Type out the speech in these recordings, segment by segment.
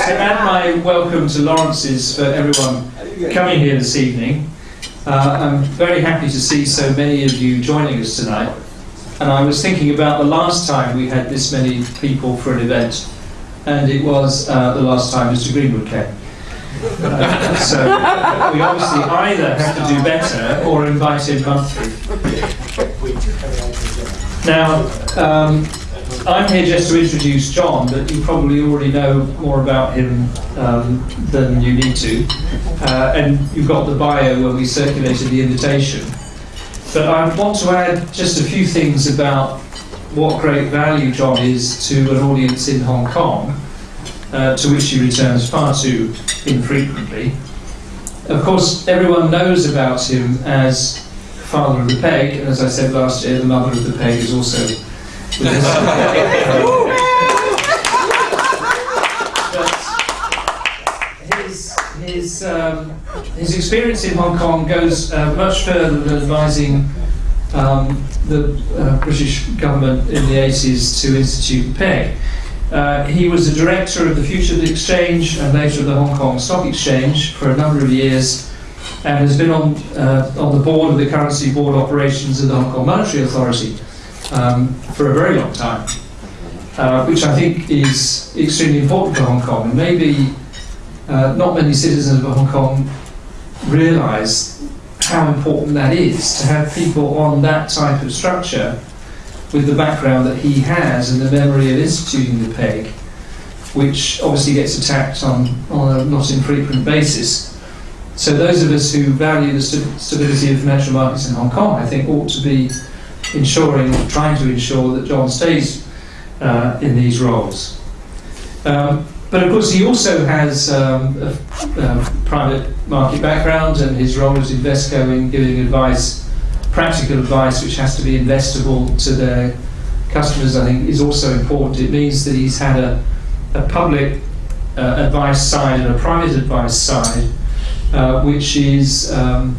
Add my welcome to Lawrence's for everyone coming here this evening. Uh, I'm very happy to see so many of you joining us tonight. And I was thinking about the last time we had this many people for an event, and it was uh, the last time Mr. Greenwood came. Uh, so we obviously either have to do better or invite him monthly. Now, um, I'm here just to introduce John, but you probably already know more about him um, than you need to. Uh, and you've got the bio where we circulated the invitation. But I want to add just a few things about what great value John is to an audience in Hong Kong, uh, to which he returns far too infrequently. Of course, everyone knows about him as father of the peg, and as I said last year, the mother of the peg is also his, his, um, his experience in Hong Kong goes uh, much further than advising um, the uh, British government in the 80s to institute PEG. Uh, he was the director of the Futures Exchange and later of the Hong Kong Stock Exchange for a number of years and has been on, uh, on the board of the Currency Board Operations of the Hong Kong Monetary Authority um, for a very long time, uh, which I think is extremely important for Hong Kong. And maybe uh, not many citizens of Hong Kong realise how important that is to have people on that type of structure with the background that he has and the memory of instituting the PEG, which obviously gets attacked on, on a not infrequent basis. So those of us who value the st- stability of financial markets in Hong Kong, I think, ought to be ensuring, trying to ensure that John stays uh, in these roles. Um, but of course, he also has um, a, a private market background, and his role as Invesco in giving advice, practical advice, which has to be investable to their customers, I think, is also important. It means that he's had a, a public uh, advice side and a private advice side, uh, which is um,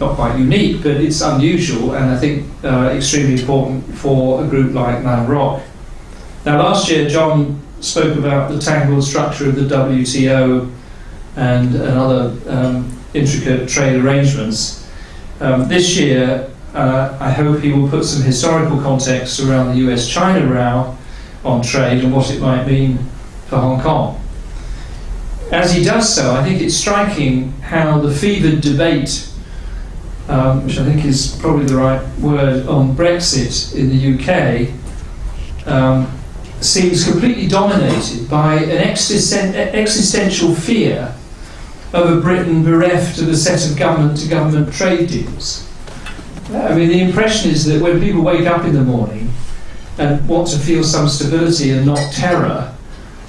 not quite unique, but it's unusual and I think uh, extremely important for a group like Man Rock. Now, last year, John spoke about the tangled structure of the WTO and, and other um, intricate trade arrangements. Um, this year, uh, I hope he will put some historical context around the US China row on trade and what it might mean for Hong Kong. As he does so, I think it's striking how the fevered debate um, which I think is probably the right word, on Brexit in the UK, um, seems completely dominated by an existen- existential fear of a Britain bereft of a set of government to government trade deals. I mean, the impression is that when people wake up in the morning and want to feel some stability and not terror,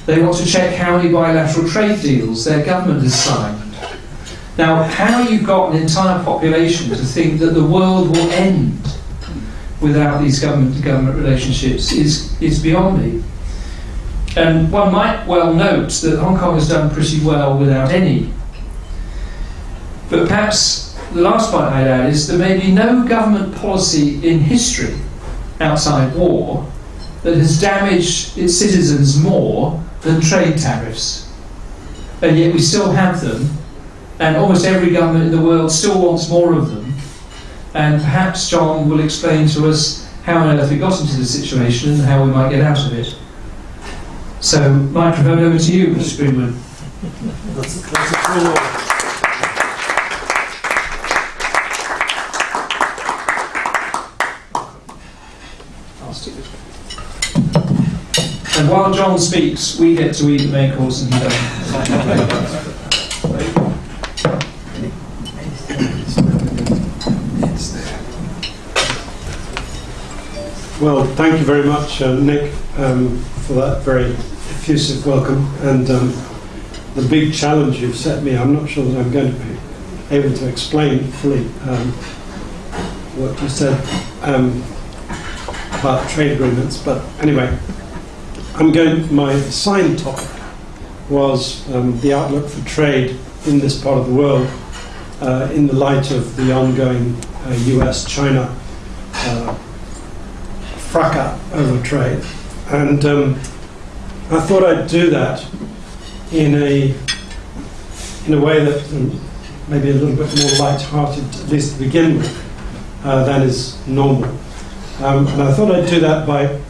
they want to check how many bilateral trade deals their government has signed now, how you've got an entire population to think that the world will end without these government-to-government relationships is, is beyond me. And one might well note that Hong Kong has done pretty well without any. But perhaps the last point I'd add is there may be no government policy in history outside war that has damaged its citizens more than trade tariffs. And yet we still have them and almost every government in the world still wants more of them. And perhaps John will explain to us how on earth we got into this situation and how we might get out of it. So, microphone over to you, Mr. Greenwood. That's, that's a cool And while John speaks, we get to eat the main course and he doesn't. Well, thank you very much, uh, Nick, um, for that very effusive welcome and um, the big challenge you've set me. I'm not sure that I'm going to be able to explain fully um, what you said um, about trade agreements, but anyway, I'm going. My assigned topic was um, the outlook for trade in this part of the world uh, in the light of the ongoing uh, U.S.-China. Fracas over trade. And um, I thought I'd do that in a in a way that um, maybe a little bit more light-hearted, at least to begin with, uh, than is normal. Um, and I thought I'd do that by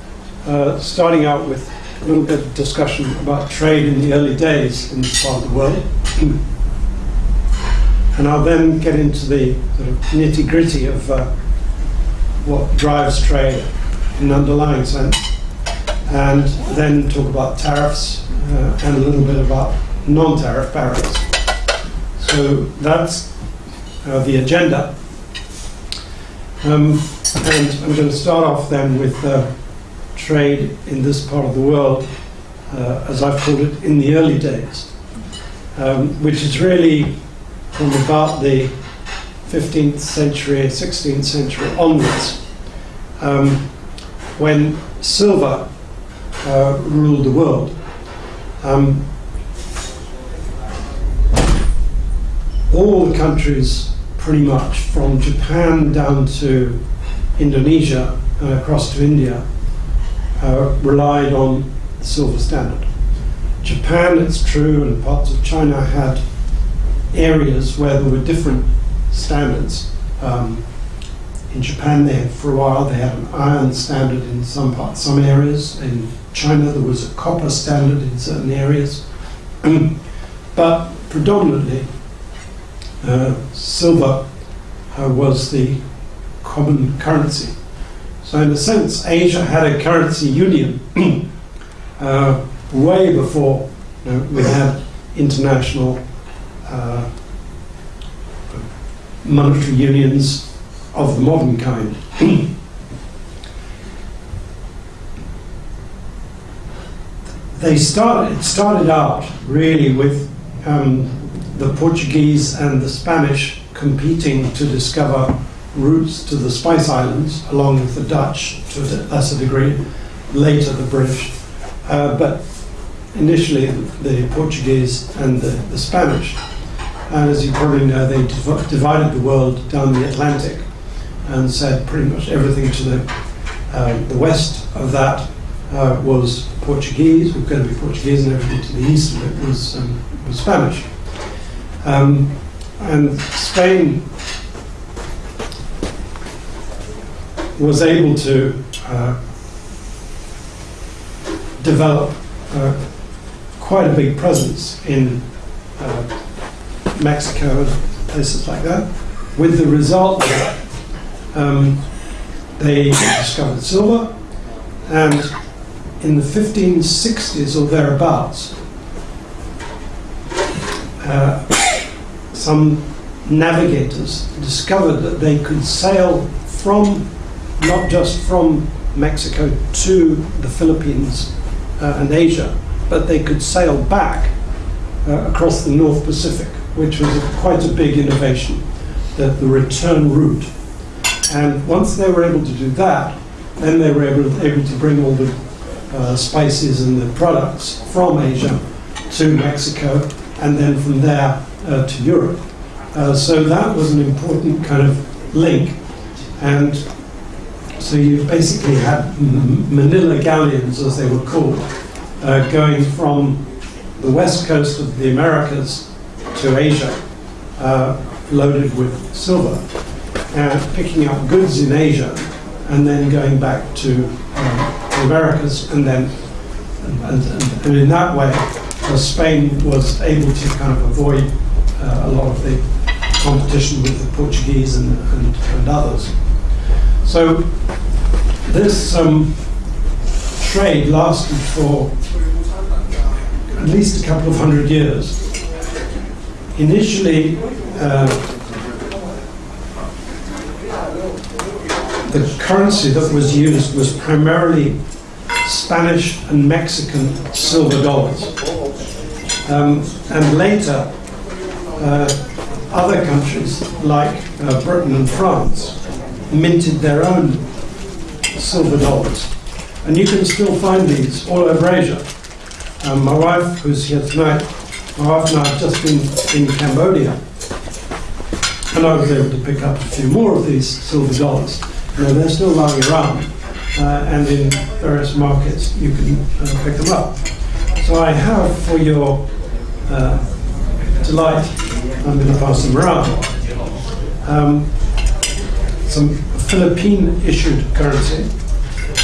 uh, starting out with a little bit of discussion about trade in the early days in this part of the world. and I'll then get into the sort of nitty-gritty of uh, what drives trade in an underlying sense, and then talk about tariffs uh, and a little bit about non-tariff barriers. So that's uh, the agenda. Um, and I'm going to start off then with uh, trade in this part of the world, uh, as I've called it, in the early days, um, which is really from about the 15th century, 16th century onwards, um, when silver uh, ruled the world. Um, all the countries, pretty much, from Japan down to Indonesia and across to India, uh, relied on the silver standard. Japan, it's true, and parts of China had areas where there were different standards. Um, in Japan, they had for a while they had an iron standard in some parts, some areas. In China, there was a copper standard in certain areas, but predominantly uh, silver uh, was the common currency. So, in a sense, Asia had a currency union uh, way before you know, we had international uh, monetary unions of the modern kind. they started, it started out really with um, the Portuguese and the Spanish competing to discover routes to the Spice Islands, along with the Dutch to a lesser degree, later the British. Uh, but initially the Portuguese and the, the, Spanish. And as you probably know, they div divided the world down the Atlantic and said pretty much everything to the, uh, the west of that uh, was Portuguese, was going to be Portuguese, and everything to the east of it was, um, was Spanish. Um, and Spain was able to uh, develop uh, quite a big presence in uh, Mexico and places like that, with the result that um, they discovered silver, and in the 1560s or thereabouts, uh, some navigators discovered that they could sail from, not just from Mexico to the Philippines uh, and Asia, but they could sail back uh, across the North Pacific, which was a, quite a big innovation, the, the return route. And once they were able to do that, then they were able, able to bring all the uh, spices and the products from Asia to Mexico, and then from there uh, to Europe. Uh, so that was an important kind of link. And so you basically had Manila galleons, as they were called, uh, going from the west coast of the Americas to Asia, uh, loaded with silver, and picking up goods in Asia, and then going back to uh, the Americas, and then, and, and, and in that way, uh, Spain was able to kind of avoid uh, a lot of the competition with the Portuguese and, and, and others. So this um, trade lasted for at least a couple of hundred years. Initially, uh, the currency that was used was primarily Spanish and Mexican silver dollars. Um, and later, uh, other countries like uh, Britain and France minted their own silver dollars. And you can still find these all over Asia. Um, my wife, who's here tonight, my wife and I have just been in Cambodia, and I was able to pick up a few more of these silver dollars. Know, they're still lying around, uh, and in various markets you can uh, pick them up. So I have for your uh, delight, I'm going to pass them around. Um, some Philippine issued currency.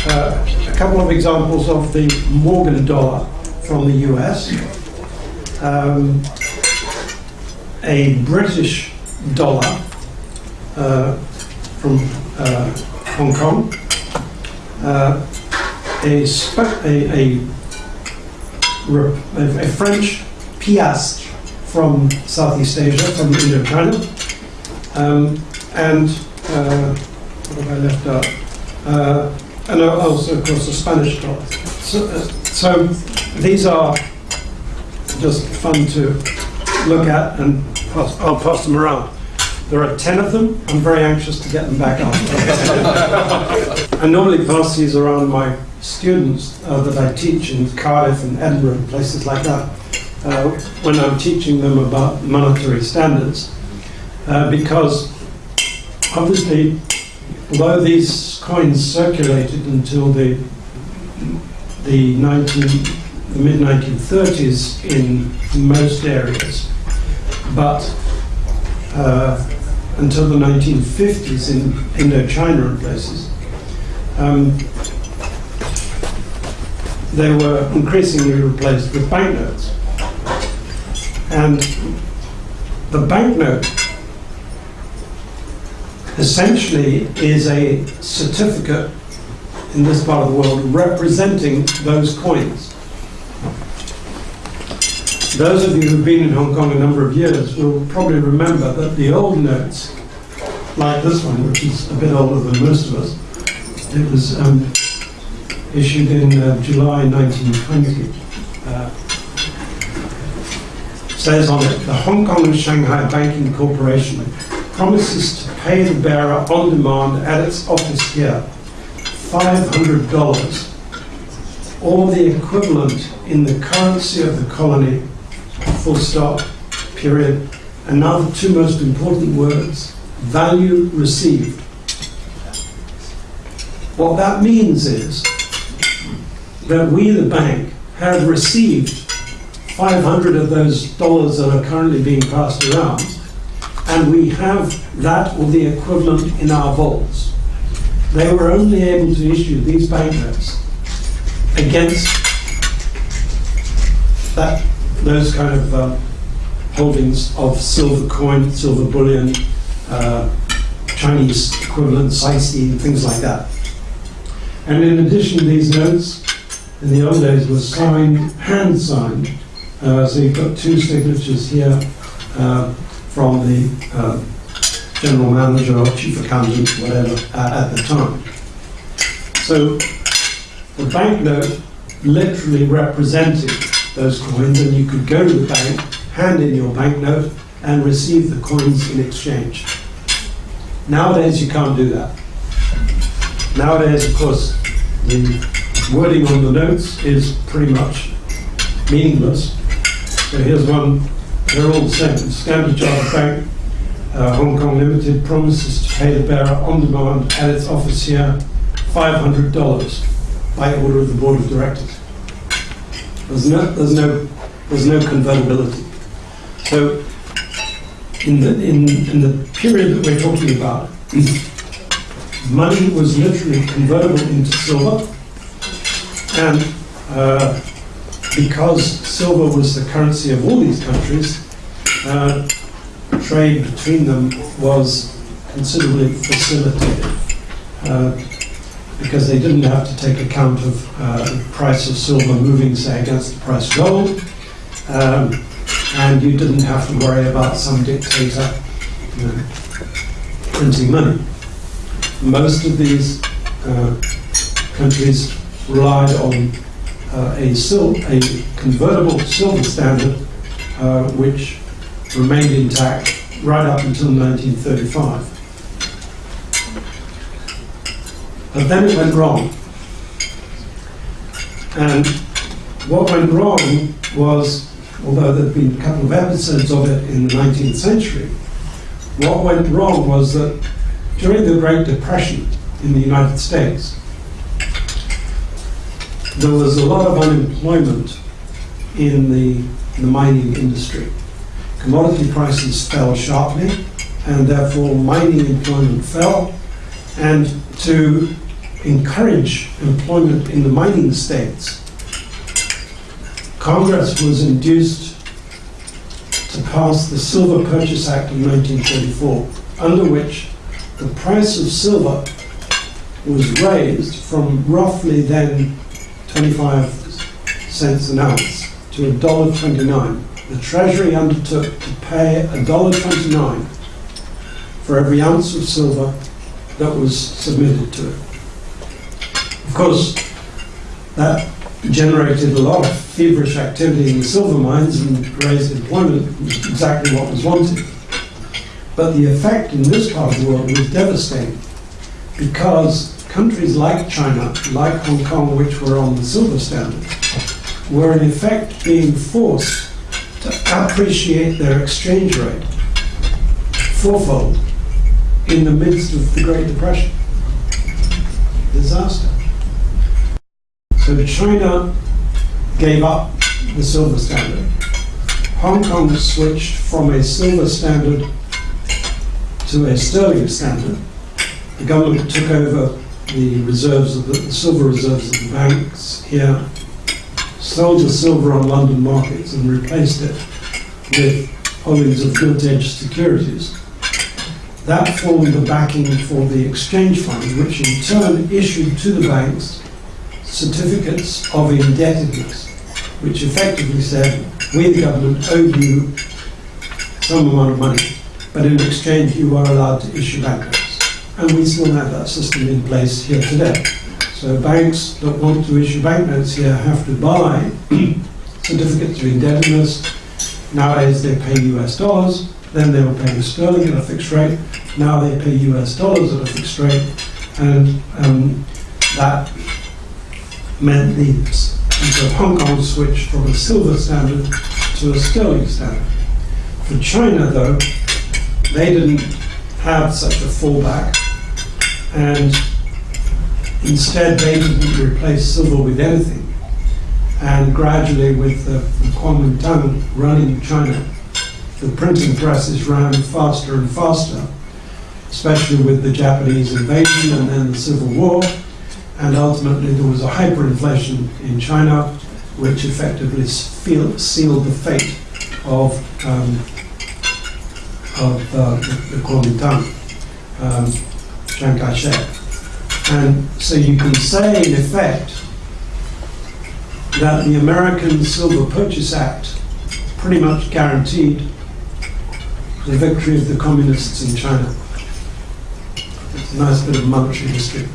Uh, a couple of examples of the Morgan dollar from the US. Um, a British dollar uh, from uh, Hong Kong. Uh, a, a, a, a, French piastre from Southeast Asia, from Indochina. Um, and uh, what have I left out? Uh, and also, of course, the Spanish dollar. So, uh, so these are just fun to look at, and pass, I'll pass them around. There are 10 of them. I'm very anxious to get them back out. I normally pass these around my students uh, that I teach in Cardiff and Edinburgh and places like that uh, when I'm teaching them about monetary standards. Uh, because obviously, although these coins circulated until the, the 19, the mid 1930s in most areas, but uh, until the 1950s in Indochina and places, um, they were increasingly replaced with banknotes. And the banknote essentially is a certificate in this part of the world representing those coins. Those of you who've been in Hong Kong a number of years will probably remember that the old notes, like this one, which is a bit older than most of us, it was um, issued in uh, July 1920. Uh, says on it, the Hong Kong and Shanghai Banking Corporation promises to pay the bearer on demand at its office here $500 or the equivalent in the currency of the colony, full stop, period. And now the two most important words value received. What that means is that we, the bank, have received 500 of those dollars that are currently being passed around, and we have that or the equivalent in our vaults. They were only able to issue these banknotes against that those kind of um, holdings of silver coin, silver bullion, uh, Chinese equivalent, sycee, things like that. And in addition, these notes in the old days were signed, hand signed. Uh, so you've got two signatures here uh, from the uh, general manager or chief accountant, whatever, uh, at the time. So the banknote literally represented those coins, and you could go to the bank, hand in your banknote, and receive the coins in exchange. Nowadays, you can't do that. Nowadays, of course, the wording on the notes is pretty much meaningless. So here's one, they're all the same. Standard Chartered Bank, uh, Hong Kong Limited promises to pay the bearer on demand at its office here $500 by order of the Board of Directors. There's no, there's no, there's no convertibility. So in the, in, in the period that we're talking about, money was literally convertible into silver, and uh, because silver was the currency of all these countries, uh, trade between them was considerably facilitated uh, because they didn't have to take account of uh, the price of silver moving, say, against the price of gold. Um, and you didn't have to worry about some dictator you know, printing money. Most of these uh, countries relied on uh, a, sil- a convertible silver standard uh, which remained intact right up until 1935. But then it went wrong. And what went wrong was although there have been a couple of episodes of it in the 19th century, what went wrong was that during the Great Depression in the United States, there was a lot of unemployment in the, the mining industry. Commodity prices fell sharply, and therefore mining employment fell. And to encourage employment in the mining states, Congress was induced to pass the Silver Purchase Act of 1934, under which the price of silver was raised from roughly then 25 cents an ounce to $1.29. The Treasury undertook to pay $1.29 for every ounce of silver that was submitted to it. Of course, that generated a lot of feverish activity in the silver mines and raised employment, exactly what was wanted. But the effect in this part of the world was devastating because countries like China, like Hong Kong, which were on the silver standard, were in effect being forced to appreciate their exchange rate fourfold in the midst of the Great Depression. Disaster. So China gave up the silver standard. Hong Kong switched from a silver standard to a sterling standard. The government took over the reserves of the, the silver reserves of the banks here, sold the silver on London markets and replaced it with holdings of gilt-edged securities. That formed the backing for the exchange fund, which in turn issued to the banks certificates of indebtedness, which effectively said, we the government owe you some amount of money, but in exchange you are allowed to issue banknotes. And we still have that system in place here today. So banks that want to issue banknotes here have to buy certificates of indebtedness. Nowadays they pay US dollars, then they were paying sterling at a fixed rate. Now they pay US dollars at a fixed rate, and um, that meant the Hong Kong switched from a silver standard to a sterling standard. For China, though, they didn't have such a fallback, and instead they didn't replace silver with anything. And gradually, with the, the Kuomintang running China, the printing presses ran faster and faster, especially with the Japanese invasion and then the Civil War. And ultimately, there was a hyperinflation in China, which effectively seal- sealed the fate of, um, of uh, the, the Kuomintang, um, Chiang Kai-shek. And so you can say, in effect, that the American Silver Purchase Act pretty much guaranteed the victory of the communists in China. It's a nice bit of monetary history.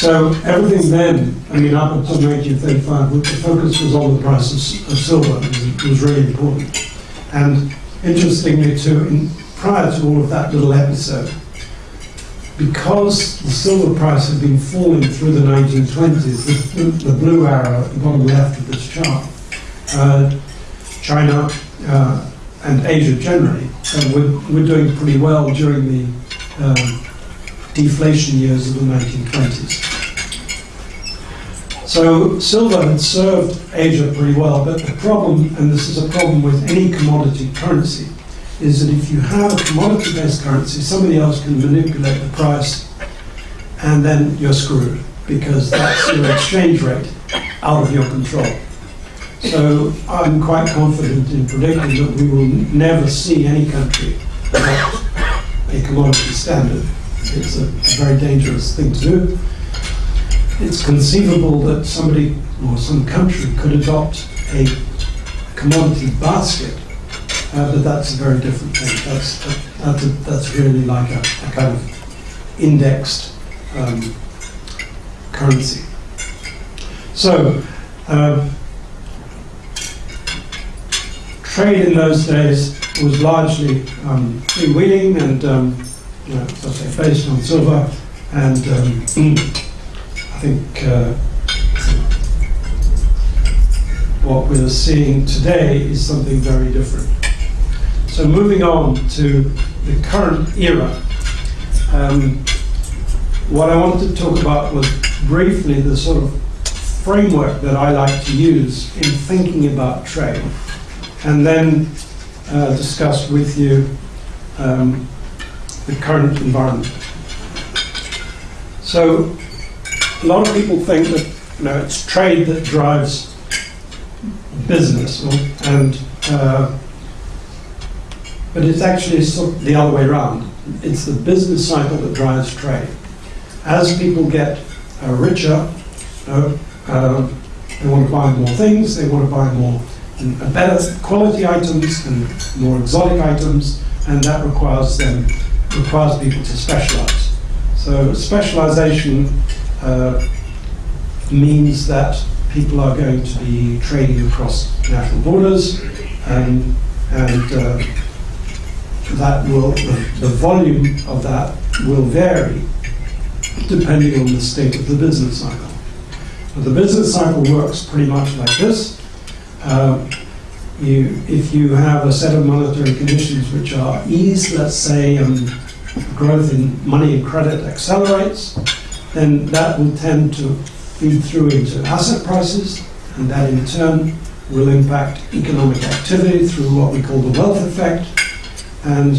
So everything then, I mean, up until 1935, the focus was on the price of, of silver. It was, really important. And interestingly, too, in, prior to all of that little episode, because the silver price had been falling through the 1920s, the, the blue arrow at the bottom left of this chart, uh, China uh, and Asia generally uh, were, were doing pretty well during the um, deflation years of the 1920s. So silver had served Asia pretty well, but the problem, and this is a problem with any commodity currency, is that if you have a commodity-based currency, somebody else can manipulate the price, and then you're screwed because that's your exchange rate out of your control. So I'm quite confident in predicting that we will never see any country adopt a commodity standard. It's a very dangerous thing to do. It's conceivable that somebody or some country could adopt a commodity basket uh, but that's a very different thing. That's that's, a, that's really like a, a kind of indexed um, currency. So, um, trade in those days was largely um, freewheeling and, um, know, say, based on silver. And um, I think uh, what we're seeing today is something very different. So moving on to the current era, um, what I wanted to talk about was briefly the sort of framework that I like to use in thinking about trade, and then uh, discuss with you um, the current environment. So, a lot of people think that you know it's trade that drives business, and uh, but it's actually sort of the other way around. It's the business cycle that drives trade. As people get uh, richer, uh, uh, they want to buy more things, they want to buy more and better quality items and more exotic items, and that requires them requires people to specialize. So specialization uh, means that people are going to be trading across national borders, and uh, that will the, volume of that will vary depending on the state of the business cycle. But the business cycle works pretty much like this. Um, you, if you have a set of monetary conditions which are eased, let's say um, growth in money and credit accelerates, then that will tend to feed through into asset prices, and that in turn will impact economic activity through what we call the wealth effect. And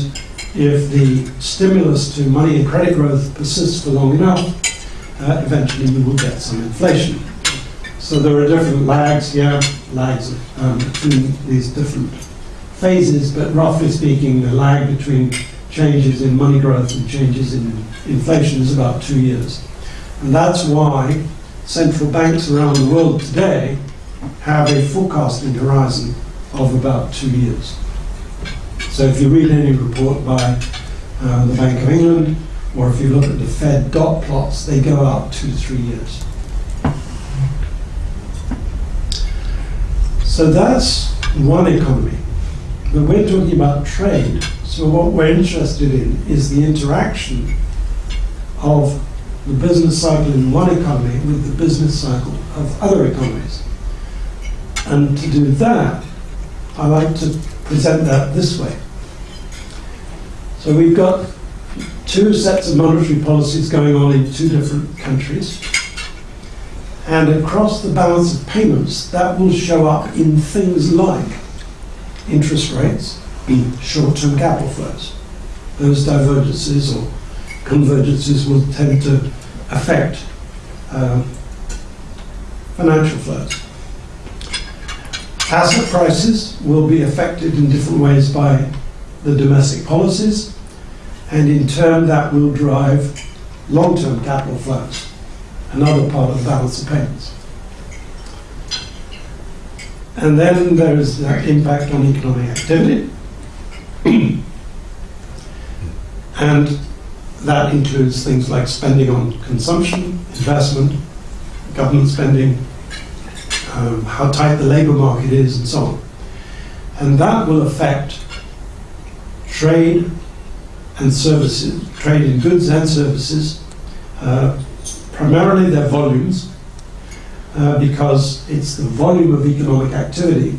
if the stimulus to money and credit growth persists for long enough, uh, eventually you will get some inflation. So there are different lags here, lags um, between these different phases, but roughly speaking, the lag between changes in money growth and changes in inflation is about two years. And that's why central banks around the world today have a forecasting horizon of about two years. So if you read any report by uh, the Bank of England, or if you look at the Fed dot plots, they go out two to three years. So that's one economy. But we're talking about trade. So what we're interested in is the interaction of the business cycle in one economy with the business cycle of other economies. And to do that, I like to present that this way. So we've got two sets of monetary policies going on in two different countries. And across the balance of payments, that will show up in things like interest rates and short-term capital flows. Those divergences or convergences will tend to affect uh, financial flows. Asset prices will be affected in different ways by the domestic policies, and in turn that will drive long-term capital flows, another part of the balance of payments. And then there is the impact on economic activity. and that includes things like spending on consumption, investment, government spending, um, how tight the labour market is, and so on. And that will affect trade and services, trade in goods and services, uh, primarily their volumes, uh, because it's the volume of economic activity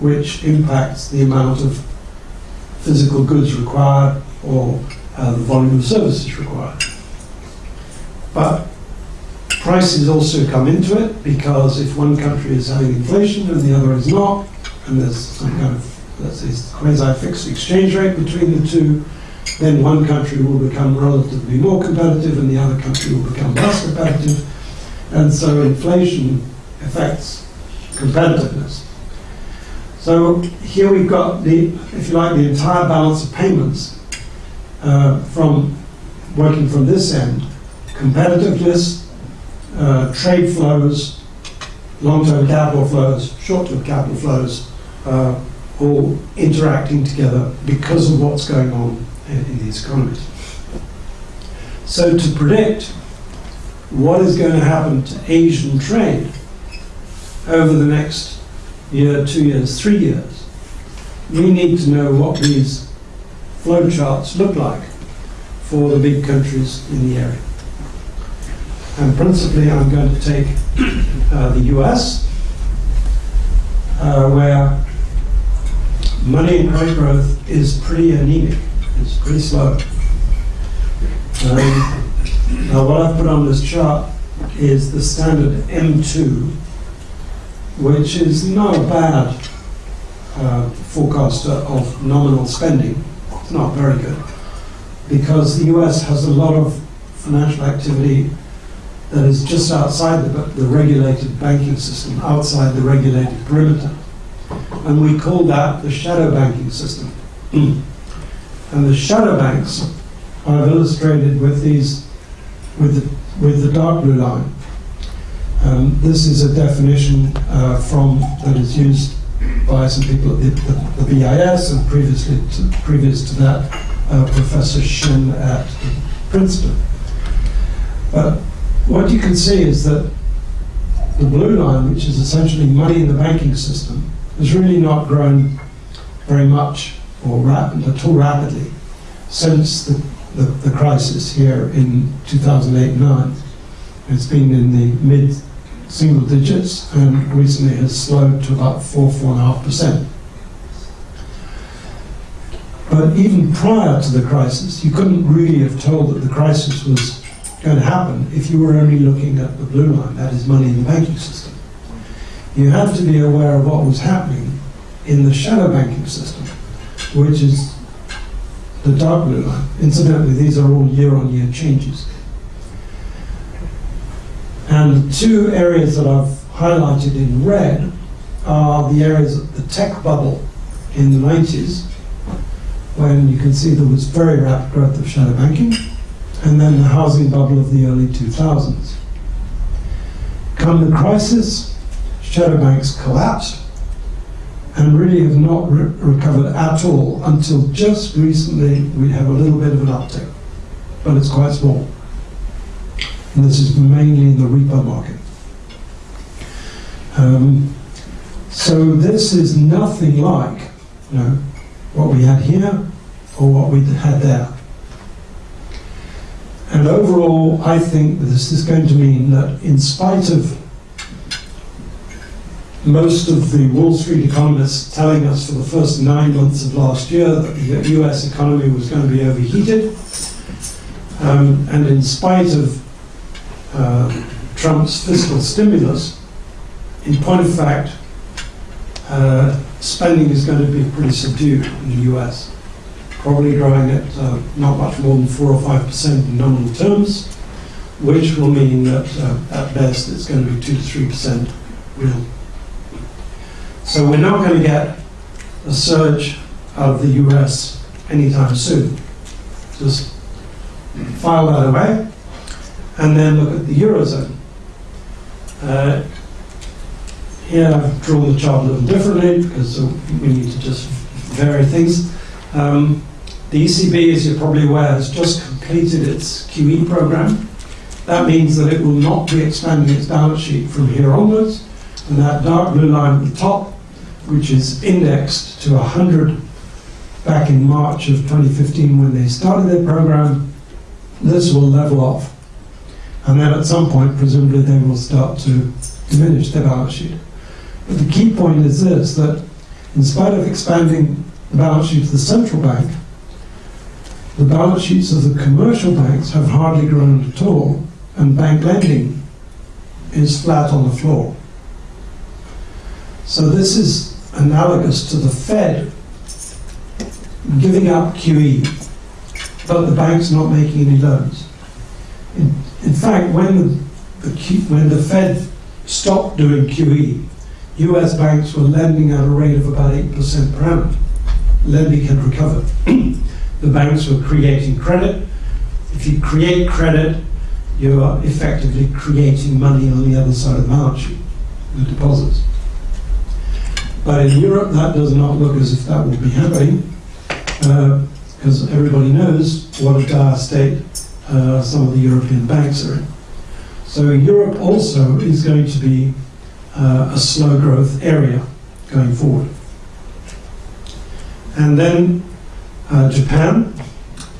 which impacts the amount of physical goods required or uh, the volume of services required. But prices also come into it because if one country is having inflation and the other is not, and there's some kind of, let's say, quasi-fixed exchange rate between the two, then one country will become relatively more competitive and the other country will become less competitive. And so inflation affects competitiveness. So here we've got the, if you like, the entire balance of payments uh, from working from this end, competitiveness, uh, trade flows, long-term capital flows, short-term capital flows, uh, all interacting together because of what's going on in, in these economies. So to predict what is going to happen to Asian trade over the next year, two years, three years, we need to know what these flow charts look like for the big countries in the area. And principally, I'm going to take uh, the US, uh, where money and credit growth is pretty anemic. It's pretty slow. Um, now, what I've put on this chart is the standard M2, which is not a bad uh, forecaster of nominal spending. It's not very good because the US has a lot of financial activity that is just outside the, the regulated banking system, outside the regulated perimeter. And we call that the shadow banking system. and the shadow banks I've illustrated with these, with the, with the dark blue line. Um, this is a definition uh, from that is used by some people at the, the, the BIS and previously to, previous to that uh, Professor Shin at Princeton. But what you can see is that the blue line, which is essentially money in the banking system, has really not grown very much or rapid, at all rapidly since the, the, the crisis here in 2008-9. It's been in the mid single digits and recently has slowed to about four, four and a half percent. But even prior to the crisis, you couldn't really have told that the crisis was going to happen if you were only looking at the blue line, that is money in the banking system. You have to be aware of what was happening in the shadow banking system, which is the dark blue line. Incidentally, these are all year-on-year changes. And the two areas that I've highlighted in red are the areas of the tech bubble in the 90s, when you can see there was very rapid growth of shadow banking, and then the housing bubble of the early 2000s. Come the crisis, shadow banks collapsed and really have not re recovered at all until just recently we have a little bit of an uptick, but it's quite small. And this is mainly in the repo market. Um, so this is nothing like you know, what we had here or what we had there. And overall, I think this is going to mean that in spite of most of the Wall Street economists telling us for the first nine months of last year that the US economy was going to be overheated, um, and in spite of uh, Trump's fiscal stimulus, in point of fact, uh, spending is going to be pretty subdued in the US probably growing at uh, not much more than 4 or 5% in nominal terms, which will mean that uh, at best it's going to be 2 to 3% real. So we're not going to get a surge of the US anytime soon. Just file that away and then look at the Eurozone. Uh, here I've drawn the chart a little differently because we need to just vary things. Um, the ECB, as you're probably aware, has just completed its QE program. That means that it will not be expanding its balance sheet from here onwards. And that dark blue line at the top, which is indexed to 100 back in March of 2015 when they started their program, this will level off. And then at some point, presumably, they will start to diminish their balance sheet. But the key point is this, that in spite of expanding the balance sheet of the central bank, the balance sheets of the commercial banks have hardly grown at all, and bank lending is flat on the floor. So this is analogous to the Fed giving up QE, but the banks not making any loans. In, in fact, when the, the Q, when the Fed stopped doing QE, U.S. banks were lending at a rate of about eight percent per annum. Lending had recovered. the banks were creating credit. If you create credit, you are effectively creating money on the other side of the balance sheet, the deposits. But in Europe, that does not look as if that will be happening, because uh, everybody knows what a dire state uh, some of the European banks are in. So Europe also is going to be uh, a slow growth area going forward. And then uh, Japan,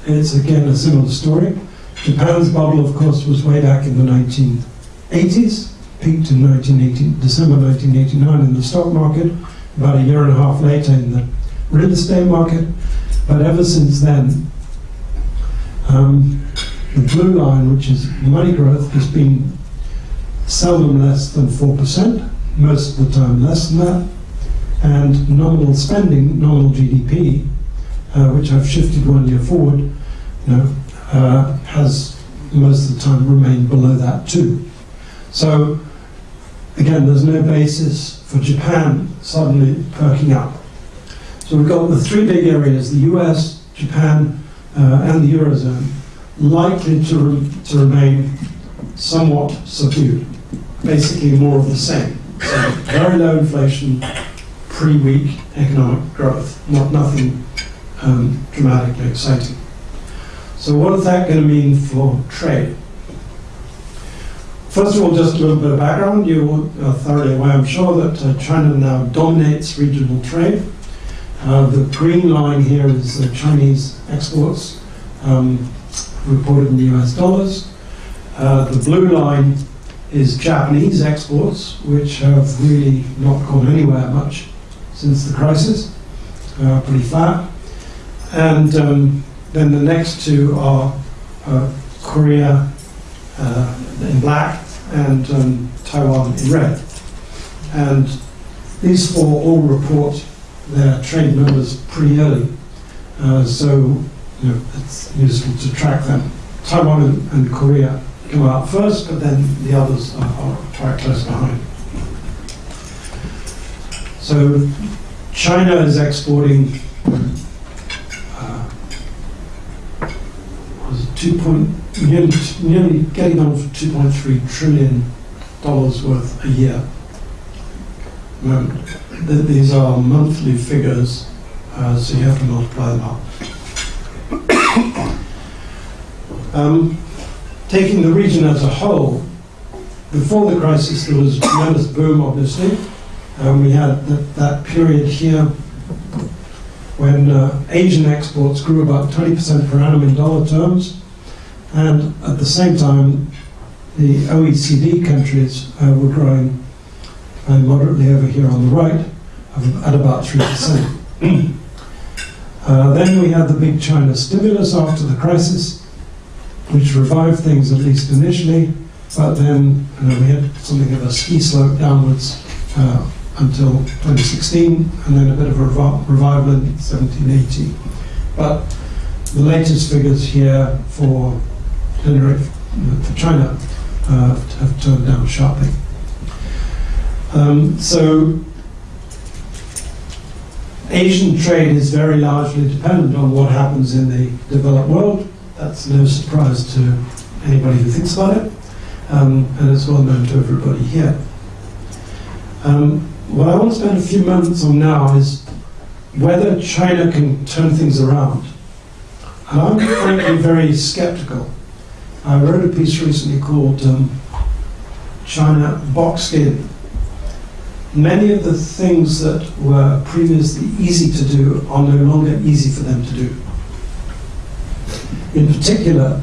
it's again a similar story. Japan's bubble, of course, was way back in the 1980s, peaked in 1980, December 1989 in the stock market, about a year and a half later in the real estate market. But ever since then, um, the blue line, which is money growth, has been seldom less than 4%, most of the time less than that, and nominal spending, nominal GDP, uh, which I've shifted one year forward, you know, uh, has most of the time remained below that too. So again, there's no basis for Japan suddenly perking up. So we've got the three big areas, the US, Japan, uh, and the Eurozone, likely to, re- to remain somewhat subdued. Basically more of the same. So very low inflation, pretty weak economic growth, not nothing um, dramatically exciting. So what is that going to mean for trade? First of all, just a little bit of background. You are thoroughly aware, I'm sure, that uh, China now dominates regional trade. Uh, the green line here is uh, Chinese exports um, reported in US dollars. Uh, the blue line is Japanese exports, which have really not gone anywhere much since the crisis, uh, pretty flat. And um, then the next two are uh, Korea uh, in black and um, Taiwan in red. And these four all report their trade numbers pretty early, uh, so you know, it's useful to track them. Taiwan and, and Korea come out first, but then the others are, are quite close behind. So China is exporting uh, was two point nearly, nearly getting on for 2.3 trillion dollars worth a year. Um, th- these are monthly figures, uh, so you have to multiply them up. Um, taking the region as a whole, before the crisis there was tremendous boom, obviously. Um, we had that, that period here when uh, Asian exports grew about 20% per annum in dollar terms, and at the same time, the OECD countries uh, were growing uh, moderately over here on the right at about 3%. Uh, then we had the big China stimulus after the crisis, which revived things at least initially, but then uh, we had something of a ski slope downwards uh, until 2016, and then a bit of a revi- revival in 1780. But the latest figures here for for China, uh, have turned down sharply. Um, so Asian trade is very largely dependent on what happens in the developed world. That's no surprise to anybody who thinks about it, um, and it's well known to everybody here. Um, what I want to spend a few moments on now is whether China can turn things around. And I'm frankly very skeptical. I wrote a piece recently called um, China Boxed In. Many of the things that were previously easy to do are no longer easy for them to do. In particular,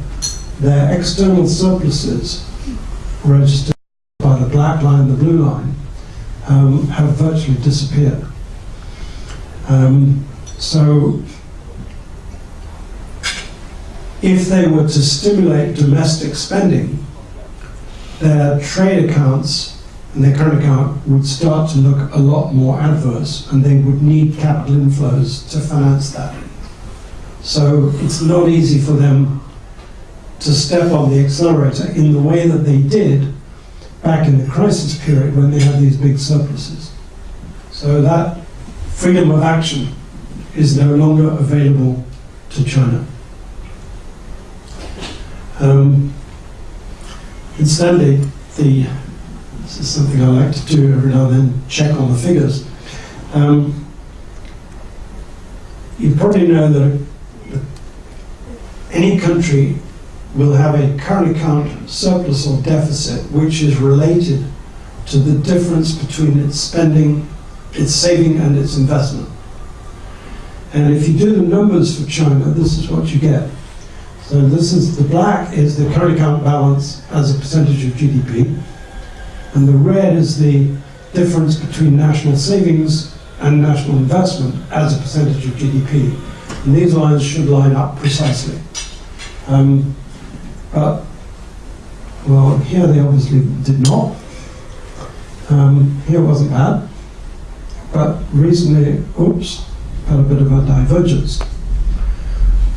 their external surpluses, registered by the black line, the blue line, um, have virtually disappeared. Um, so, if they were to stimulate domestic spending, their trade accounts and their current account would start to look a lot more adverse, and they would need capital inflows to finance that. So it's not easy for them to step on the accelerator in the way that they did back in the crisis period when they had these big surpluses. So that freedom of action is no longer available to China. Um, incidentally, the this is something I like to do every now and then, check on the figures. Um, you probably know that any country will have a current account surplus or deficit, which is related to the difference between its spending, its saving, and its investment. And if you do the numbers for China, this is what you get. So this is the black is the current account balance as a percentage of GDP, and the red is the difference between national savings and national investment as a percentage of GDP. And these lines should line up precisely. Um, but Well, here they obviously did not. Um, here wasn't bad. But recently, oops, had a bit of a divergence.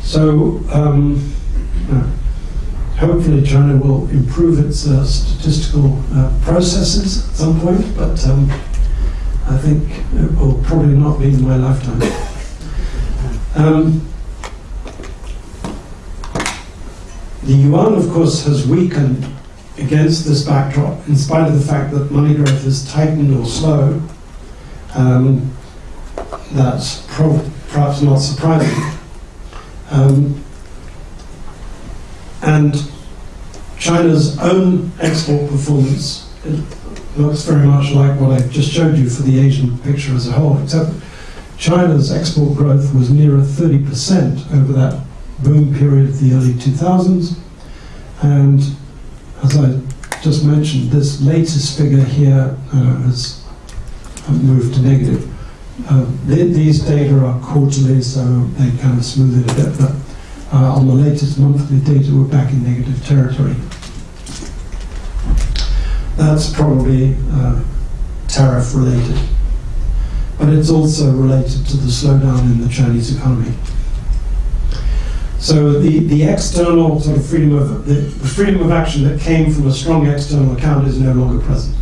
So, um, hopefully, China will improve its uh, statistical uh, processes at some point, but um, I think it will probably not be in my lifetime. Um, the yuan, of course, has weakened against this backdrop, in spite of the fact that money growth is tightened or slow. Um, that's perhaps not surprising. Um, and China's own export performance looks very much like what I just showed you for the Asian picture as a whole, except China's export growth was nearer 30% over that boom period of the early 2000s. And as I just mentioned, this latest figure here uh, has moved to negative. Uh, th- these data are quarterly, so they kind of smooth it a bit, but uh, on the latest monthly data, we're back in negative territory. That's probably uh, tariff related, but it's also related to the slowdown in the Chinese economy. So the, the external sort of freedom of the, freedom of action that came from a strong external account is no longer present.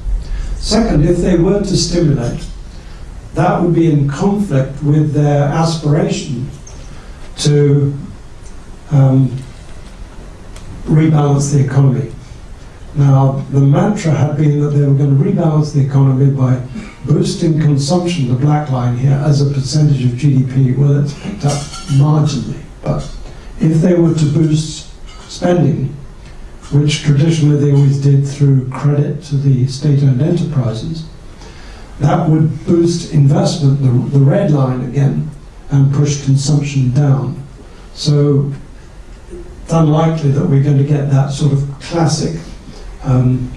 Second, if they were to stimulate, that would be in conflict with their aspiration to um, rebalance the economy. Now, the mantra had been that they were going to rebalance the economy by boosting consumption, the black line here, as a percentage of GDP. Well, it's picked up marginally, but if they were to boost spending, which traditionally they always did through credit to the state-owned enterprises, that would boost investment, the, the red line again, and push consumption down. So it's unlikely that we're going to get that sort of classic um,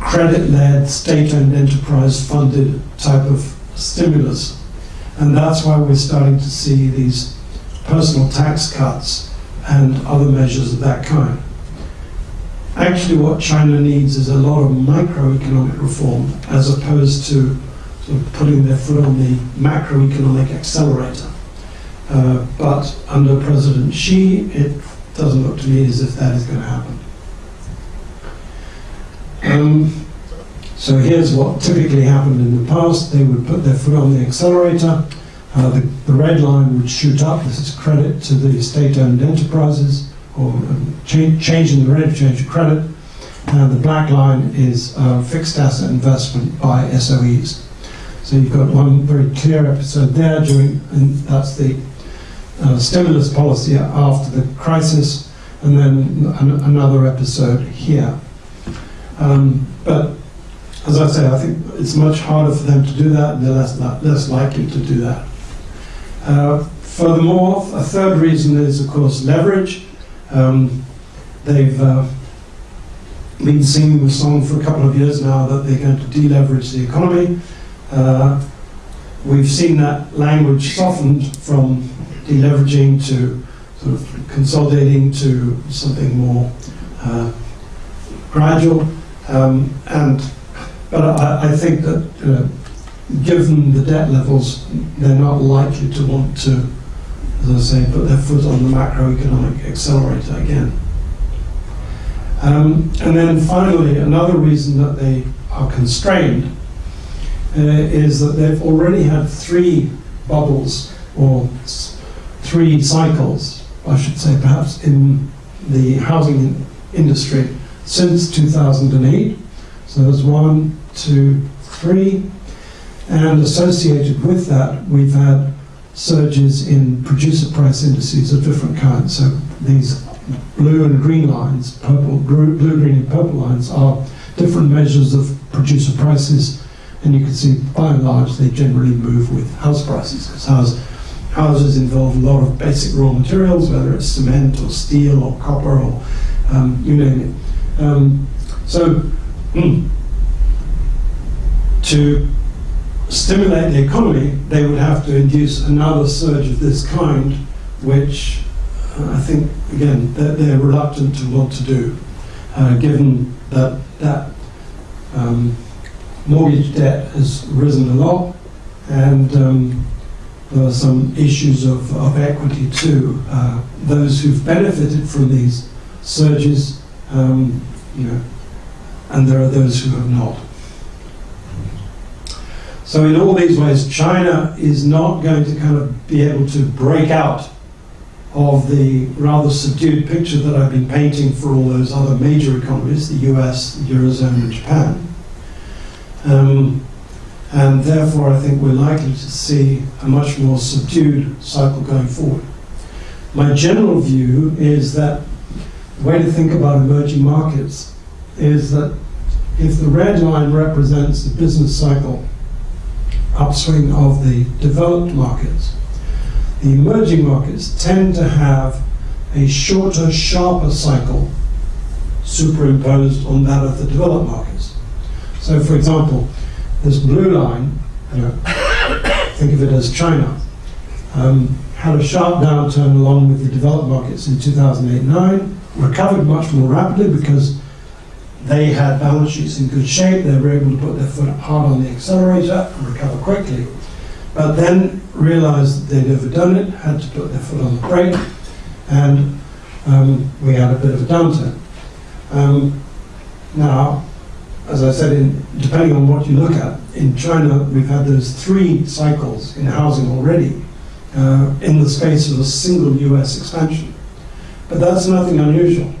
credit-led, state-owned enterprise-funded type of stimulus. And that's why we're starting to see these personal tax cuts and other measures of that kind. Actually, what China needs is a lot of microeconomic reform as opposed to sort of putting their foot on the macroeconomic accelerator. Uh, but under President Xi, it doesn't look to me as if that is going to happen. Um, so here's what typically happened in the past. They would put their foot on the accelerator. Uh, the, the, red line would shoot up. This is credit to the state-owned enterprises, or um, change, changing the rate of change of credit. And the black line is uh, fixed asset investment by SOEs. So you've got one very clear episode there during, and that's the uh, stimulus policy after the crisis, and then an- another episode here. Um, but as I say, I think it's much harder for them to do that, and they're less, less likely to do that. Uh, furthermore, a third reason is, of course, leverage. Um, they've uh, been singing the song for a couple of years now that they're going to deleverage the economy. Uh, we've seen that language softened from deleveraging to sort of consolidating to something more uh, gradual. Um, and but I, I think that uh, given the debt levels, they're not likely to want to, as I say, put their foot on the macroeconomic accelerator again. Um, and then finally, another reason that they are constrained uh, is that they've already had three bubbles or three cycles, I should say, perhaps, in the housing industry since 2008. So there's one, two, three. And associated with that, we've had surges in producer price indices of different kinds. So these blue and green lines, purple, blue, green, and purple lines are different measures of producer prices. And you can see, by and large, they generally move with house prices because house, houses involve a lot of basic raw materials, whether it's cement or steel or copper or um, you name it. Um, so, hmm, to stimulate the economy, they would have to induce another surge of this kind, which uh, I think, again, they're, they're reluctant to want to do. uh, given that that um, mortgage debt has risen a lot, and um, there are some issues of, of equity too. Uh, those who've benefited from these surges, um, you know, and there are those who have not. So in all these ways, China is not going to kind of be able to break out of the rather subdued picture that I've been painting for all those other major economies, the US, Eurozone, and Japan. Um, and therefore, I think we're likely to see a much more subdued cycle going forward. My general view is that the way to think about emerging markets is that if the red line represents the business cycle upswing of the developed markets, the emerging markets tend to have a shorter, sharper cycle superimposed on that of the developed markets. So, for example, this blue line, you know, think of it as China, um, had a sharp downturn along with the developed markets in 2008-9, recovered much more rapidly because they had balance sheets in good shape, they were able to put their foot hard on the accelerator and recover quickly. But then realized that they'd overdone it, had to put their foot on the brake, and um, we had a bit of a downturn. Um, now, as I said, in, depending on what you look at, in China we've had those three cycles in housing already uh, in the space of a single US expansion. But that's nothing unusual.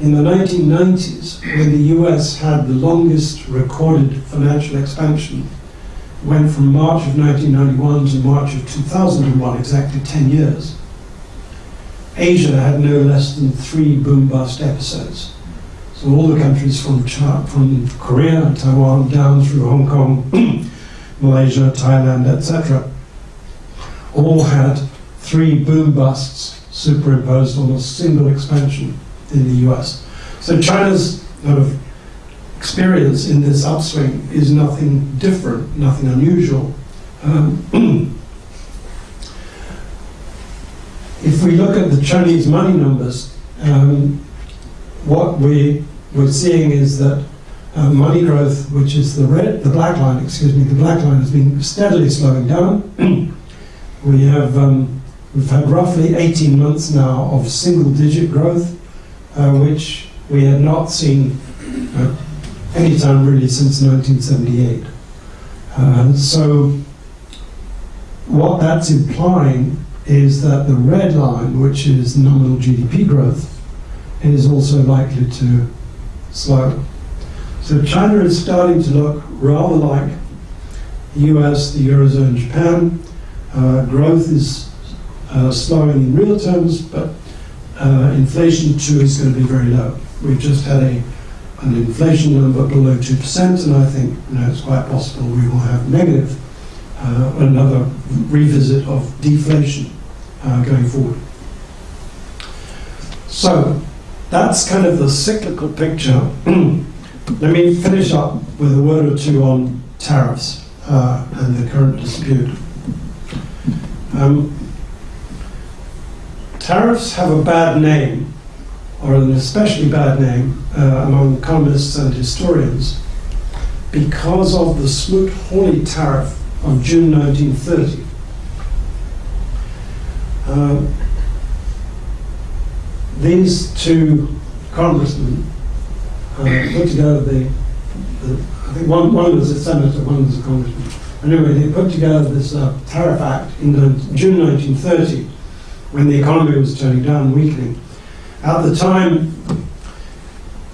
In the 1990s, when the US had the longest recorded financial expansion, went from March of 1991 to March of 2001, exactly 10 years. Asia had no less than three boom bust episodes. So all the countries from, China, from Korea, Taiwan, down through Hong Kong, Malaysia, Thailand, etc., all had three boom busts superimposed on a single expansion in the US. So China's sort of experience in this upswing is nothing different, nothing unusual. Um, if we look at the Chinese money numbers, um, what we, we're seeing is that uh, money growth, which is the red, the black line, excuse me, the black line has been steadily slowing down. we have, um, we've had roughly 18 months now of single-digit growth, uh, which we had not seen uh, any time really since 1978. Uh, so what that's implying is that the red line, which is nominal GDP growth, is also likely to slow. So China is starting to look rather like the US, the Eurozone, Japan. Uh, growth is uh, slowing in real terms, but uh, inflation too is going to be very low. We've just had a, an inflation number below 2%, and I think you know, it's quite possible we will have negative, uh, another revisit of deflation uh, going forward. So that's kind of the cyclical picture. Let me finish up with a word or two on tariffs uh, and the current dispute. Um, tariffs have a bad name or an especially bad name uh, among economists and historians, because of the Smoot-Hawley tariff of June 1930. Uh, these two congressmen uh, put together the, the, I think one, one was a senator, one was a congressman. Anyway, they put together this uh, tariff act in June 1930 when the economy was turning down, weakening. At the time,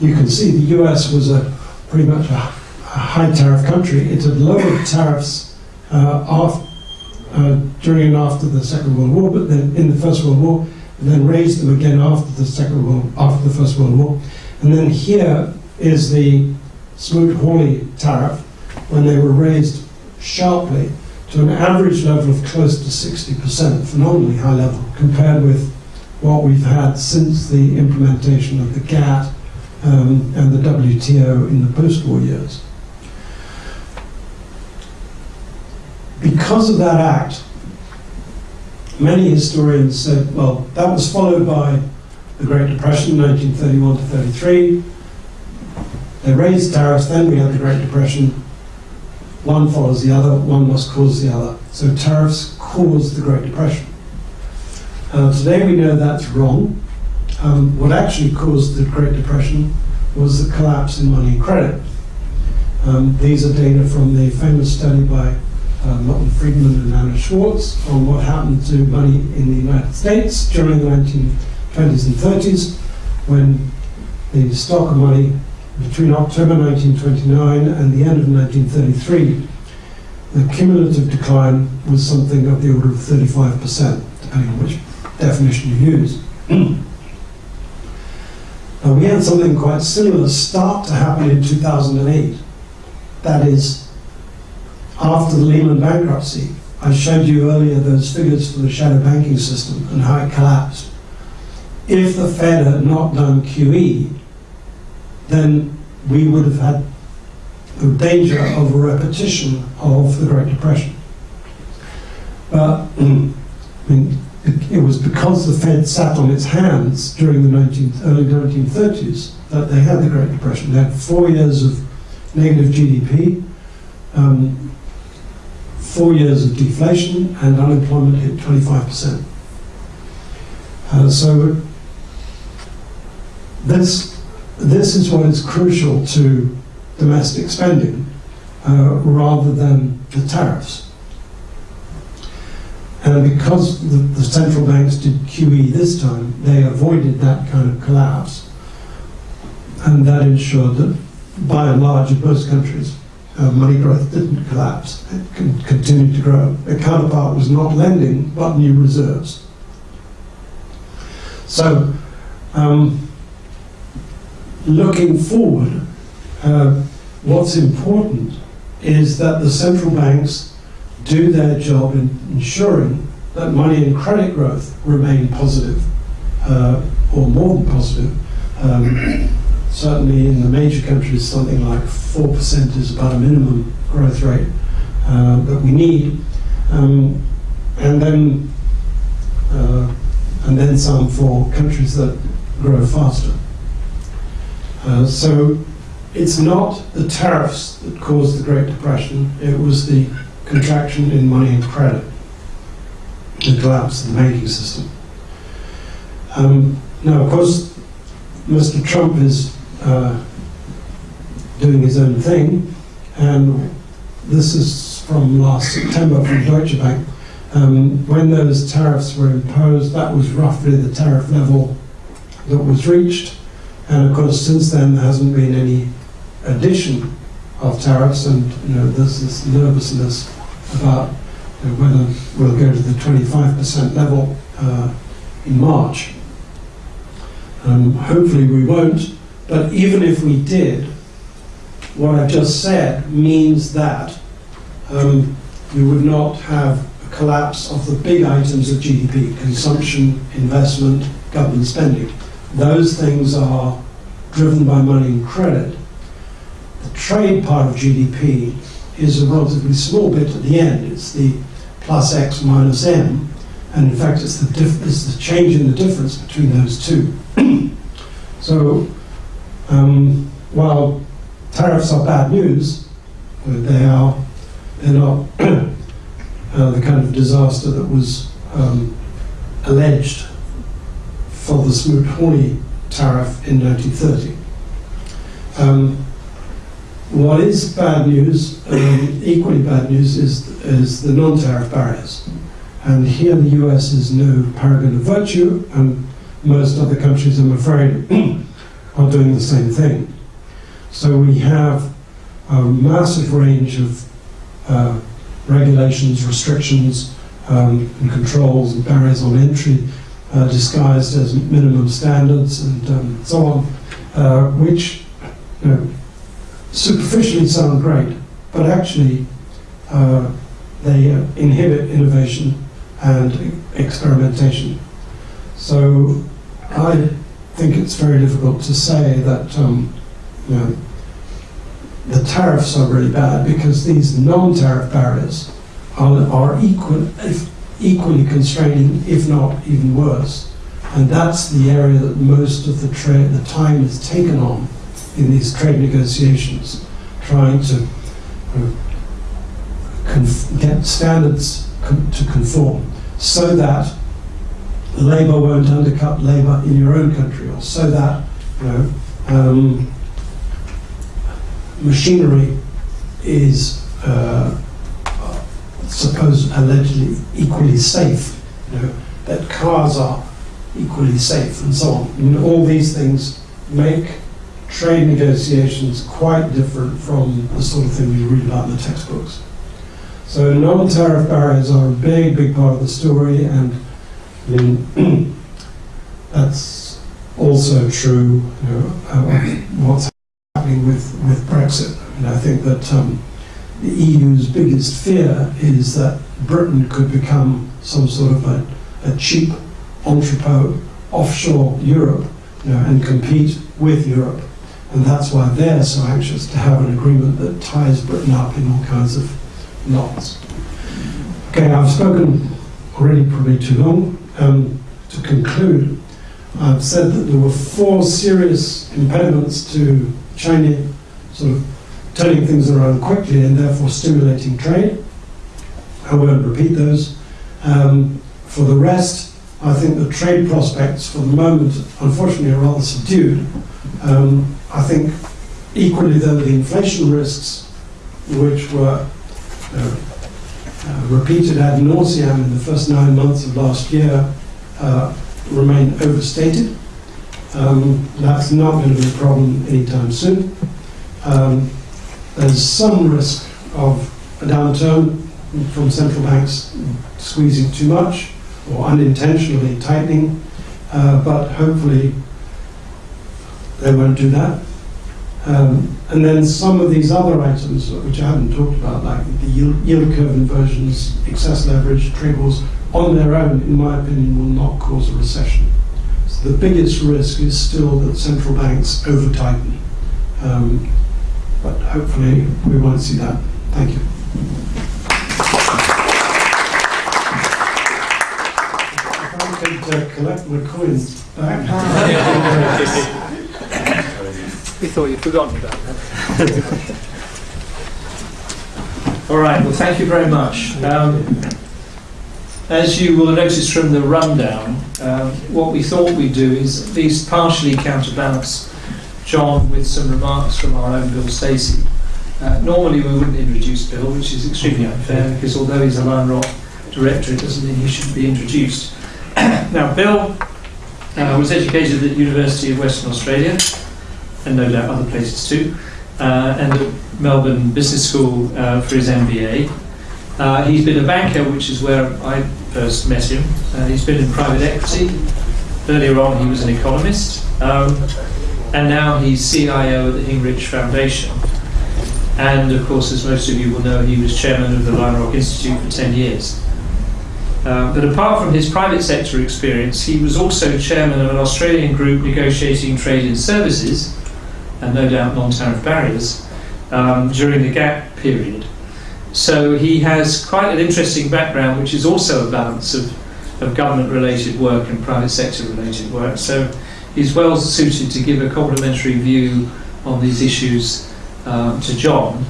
you can see the US was a pretty much a, a high tariff country. It had lowered tariffs uh, off, uh, during and after the Second World War, but then in the First World War, and then raised them again after the Second World, after the First World War. And then here is the Smoot-Hawley tariff when they were raised sharply to an average level of close to 60%, phenomenally high level, compared with what we've had since the implementation of the GATT um, and the WTO in the post-war years. Because of that act, many historians said, well, that was followed by the Great Depression, 1931 to 33, They raised tariffs, then we had the Great Depression. One follows the other, one must cause the other. So tariffs caused the Great Depression. Uh, today we know that's wrong. Um, what actually caused the Great Depression was the collapse in money and credit. Um, these are data from the famous study by uh, Milton Friedman and Anna Schwartz on what happened to money in the United States during the 1920s and 30s when the stock of money between October 1929 and the end of 1933, the cumulative decline was something of the order of 35%, depending on which definition you use. Uh, we had something quite similar start to happen in 2008. That is, after the Lehman bankruptcy, I showed you earlier those figures for the shadow banking system and how it collapsed. If the Fed had not done QE, then we would have had the danger of a repetition of the Great Depression. But I mean, it, it was because the Fed sat on its hands during the 19, early 1930s that they had the Great Depression. They had four years of negative GDP, um, four years of deflation, and unemployment hit 25%. Uh, so this, this is what is crucial to domestic spending uh, rather than the tariffs. And because the, the central banks did QE this time, they avoided that kind of collapse. And that ensured that, by and large, in most countries, uh, money growth didn't collapse. It con- continued to grow. Their counterpart was not lending, but new reserves. So, um, looking forward, uh, what's important is that the central banks do their job in ensuring that money and credit growth remain positive, uh, or more than positive. Um, certainly in the major countries, something like 4% is about a minimum growth rate uh, that we need. Um, and then uh, and then some for countries that grow faster. Uh, so it's not the tariffs that caused the Great Depression, it was the contraction in money and credit, the collapse of the banking system. Um, now, of course, Mr. Trump is uh, doing his own thing, and this is from last September from Deutsche Bank. Um, when those tariffs were imposed, that was roughly the tariff level that was reached. And of course, since then, there hasn't been any addition of tariffs, and you know, there's this nervousness about you know, whether we'll go to the 25% level uh, in March. Um, hopefully, we won't. But even if we did, what I've just said means that um, you would not have a collapse of the big items of GDP consumption, investment, government spending. Those things are driven by money and credit. The trade part of GDP is a relatively small bit at the end. It's the plus X minus M, and in fact, it's the, it's the change in the difference between those two. so, um, while tariffs are bad news, they are they're not uh, the kind of disaster that was um, alleged for the Smoot-Hawley tariff in 1930. Um, what is bad news, um, equally bad news, is, is the non-tariff barriers. And here the US is no paragon of virtue, and most other countries, I'm afraid, are doing the same thing. So we have a massive range of uh, regulations, restrictions, um, and controls and barriers on entry uh, disguised as minimum standards and um, so on, uh, which you know, superficially sound great, but actually uh, they uh, inhibit innovation and experimentation. So I think it's very difficult to say that um, you know, the tariffs are really bad because these non-tariff barriers are, are equal, equally constraining, if not even worse. And that's the area that most of the, the time is taken on in these trade negotiations, trying to uh, get standards to conform so that labour won't undercut labour in your own country, or so that you know, um, machinery is uh, supposed allegedly equally safe. You know, that cars are equally safe, and so on. All these things make trade negotiations quite different from the sort of thing we read about in the textbooks. So non-tariff barriers are a big, big part of the story, and I mean, that's also true. You know, uh, what's happening with with Brexit? And I think that um, the EU's biggest fear is that Britain could become some sort of a, a cheap entrepot offshore Europe, you know, and compete with Europe. And that's why they're so anxious to have an agreement that ties Britain up in all kinds of knots. Okay, I've spoken already probably too long. Um, to conclude, I've said that there were four serious impediments to China sort of turning things around quickly and therefore stimulating trade. I won't repeat those. Um, for the rest, I think the trade prospects for the moment, unfortunately, are rather subdued. Um, I think equally, though, the inflation risks, which were uh, uh, repeated ad nauseam in the first nine months of last year, uh, remain overstated. Um, that's not going to be a problem anytime soon. Um, there's some risk of a downturn from central banks squeezing too much or unintentionally tightening, uh, but hopefully they won't do that. Um, and then some of these other items, which I haven't talked about, like the yield, curve inversions, excess leverage, wars, on their own, in my opinion, will not cause a recession. So the biggest risk is still that central banks over tighten. Um, but hopefully we won't see that. Thank you. If I could uh, collect my coins back. We thought you'd forgotten about that. All right, well, thank you very much. Um, as you will notice from the rundown, um, what we thought we'd do is at least partially counterbalance John with some remarks from our own Bill Stacey. Uh, normally we wouldn't introduce Bill, which is extremely unfair because although he's a Lion Rock director, it doesn't mean he should be introduced. now, Bill uh, was educated at the University of Western Australia, and no doubt other places too, uh, and at Melbourne Business School uh, for his MBA. Uh, he's been a banker, which is where I first met him. Uh, he's been in private equity. Earlier on, he was an economist. Um, and now he's CIO at the Hinrich Foundation. And of course, as most of you will know, he was chairman of the Lion Rock Institute for 10 years. Uh, but apart from his private sector experience, he was also chairman of an Australian group negotiating trade in services, and no doubt non tariff barriers, um, during the GATT period. So he has quite an interesting background, which is also a balance of, of government related work and private sector related work. So he's well suited to give a complementary view on these issues um, to John.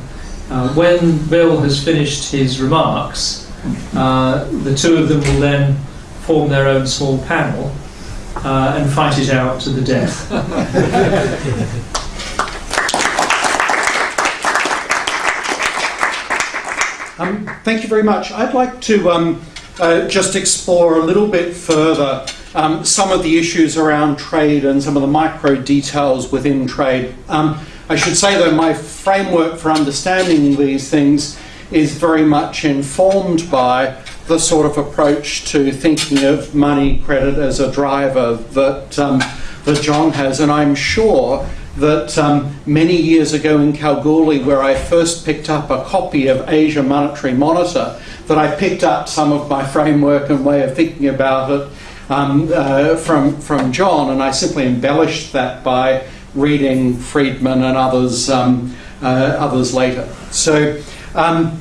Uh, when Bill has finished his remarks, uh, the two of them will then form their own small panel uh, and fight it out to the death. Um, thank you very much. I'd like to um, uh, just explore a little bit further um, some of the issues around trade and some of the micro details within trade. Um, I should say, though, my framework for understanding these things is very much informed by the sort of approach to thinking of money credit as a driver that, um, that John has, and I'm sure that um, many years ago in Kalgoorlie, where I first picked up a copy of Asia Monetary Monitor, that I picked up some of my framework and way of thinking about it um, uh, from, from John, and I simply embellished that by reading Friedman and others, um, uh, others later. So, um,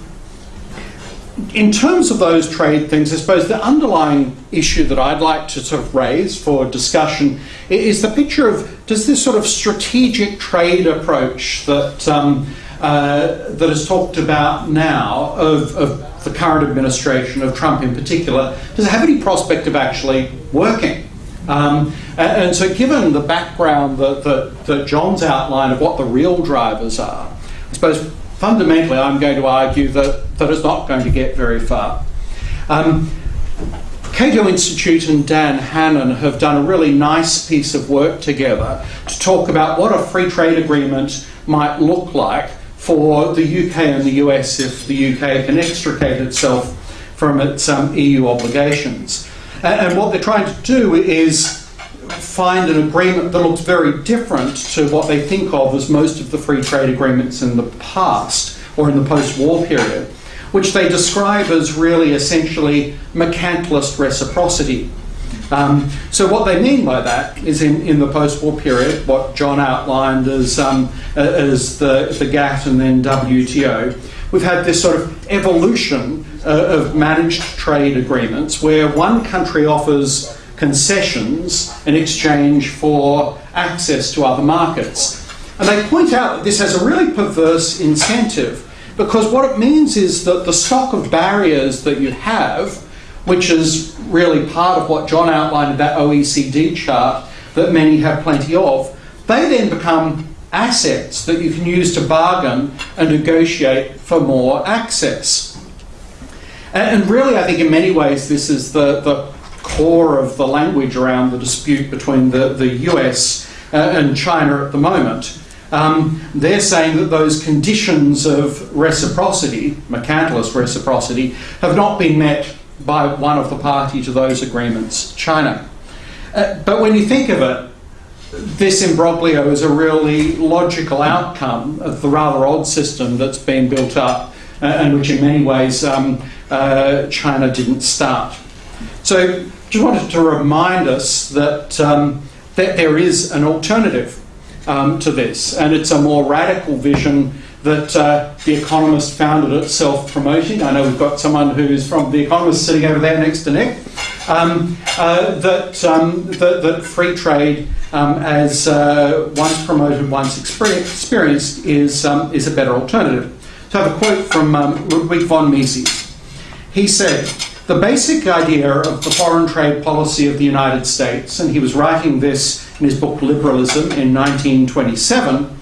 in terms of those trade things, I suppose the underlying issue that I'd like to sort of raise for discussion is the picture of does this sort of strategic trade approach that um, uh, that is talked about now of, of the current administration of Trump in particular, does it have any prospect of actually working? Um, and, and, so, given the background that, that, that John's outline of what the real drivers are, I suppose fundamentally I'm going to argue that, that it's not going to get very far. Um, Cato Institute and Dan Hannan have done a really nice piece of work together to talk about what a free trade agreement might look like for the UK and the US if the UK can extricate itself from its um, EU obligations. And, and what they're trying to do is find an agreement that looks very different to what they think of as most of the free trade agreements in the past or in the post war period, which they describe as really essentially mercantilist reciprocity. Um, so what they mean by that is in, in the post-war period, what John outlined as, um, as the, the GATT and then WTO, we've had this sort of evolution uh, of managed trade agreements where one country offers concessions in exchange for access to other markets. And they point out that this has a really perverse incentive because what it means is that the stock of barriers that you have, which is really part of what John outlined in that OECD chart that many have plenty of, they then become assets that you can use to bargain and negotiate for more access. And really, I think in many ways, this is the, the core of the language around the dispute between the, the US uh, and China at the moment. Um, they're saying that those conditions of reciprocity, mercantilist reciprocity, have not been met by one of the party to those agreements, China. Uh, but when you think of it, this imbroglio is a really logical outcome of the rather odd system that's been built up uh, and which in many ways um, uh, China didn't start. So just wanted to remind us that, um, that there is an alternative um, to this and it's a more radical vision that uh, The Economist founded itself promoting. I know we've got someone who's from The Economist sitting over there next to Nick. Um, uh, that, um, that, that, free trade, um, as uh, once promoted, once experienced, is, um, is a better alternative. So I have a quote from um, Ludwig von Mises. He said, the basic idea of the foreign trade policy of the United States, and he was writing this in his book Liberalism in 1927,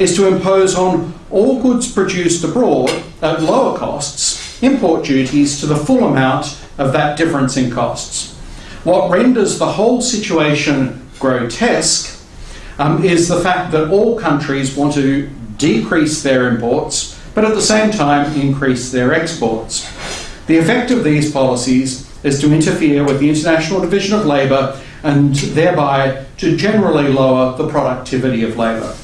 is to impose on all goods produced abroad at lower costs import duties to the full amount of that difference in costs. What renders the whole situation grotesque um, is the fact that all countries want to decrease their imports, but at the same time increase their exports. The effect of these policies is to interfere with the International Division of Labour and thereby to generally lower the productivity of labour.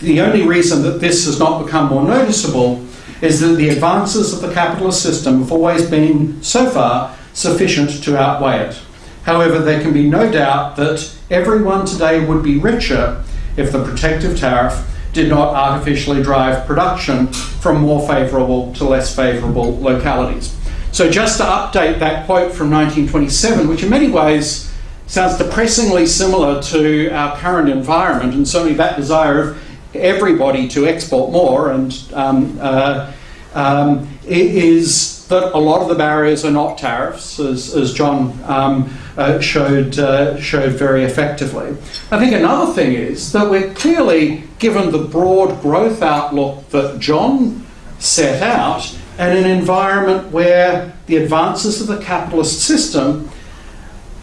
The only reason that this has not become more noticeable is that the advances of the capitalist system have always been, so far, sufficient to outweigh it. However, there can be no doubt that everyone today would be richer if the protective tariff did not artificially drive production from more favourable to less favourable localities. So just to update that quote from 1927, which in many ways sounds depressingly similar to our current environment and certainly that desire of everybody to export more, and um, uh, um, is that a lot of the barriers are not tariffs, as, as John um, uh, showed, uh, showed very effectively. I think another thing is that we're clearly, given the broad growth outlook that John set out, and an environment where the advances of the capitalist system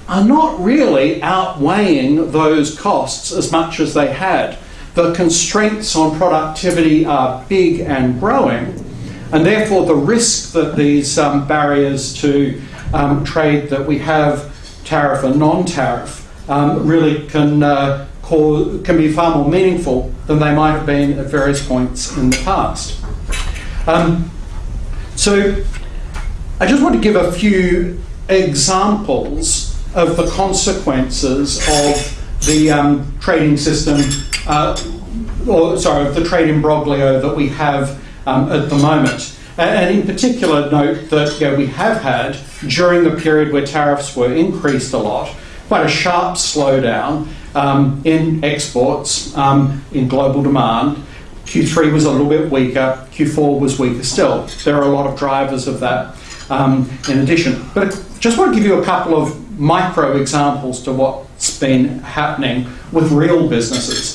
are not really outweighing those costs as much as they had the constraints on productivity are big and growing, and therefore the risk that these um, barriers to um, trade that we have, tariff and non-tariff, um, really can, uh, cause, can be far more meaningful than they might have been at various points in the past. Um, so I just want to give a few examples of the consequences of the um, trading system uh, or sorry, of the trade imbroglio that we have um, at the moment. And in particular, note that you know, we have had, during the period where tariffs were increased a lot, quite a sharp slowdown um, in exports um, in global demand. Q3 was a little bit weaker, Q4 was weaker still. There are a lot of drivers of that um, in addition. But I just want to give you a couple of micro examples to what's been happening with real businesses.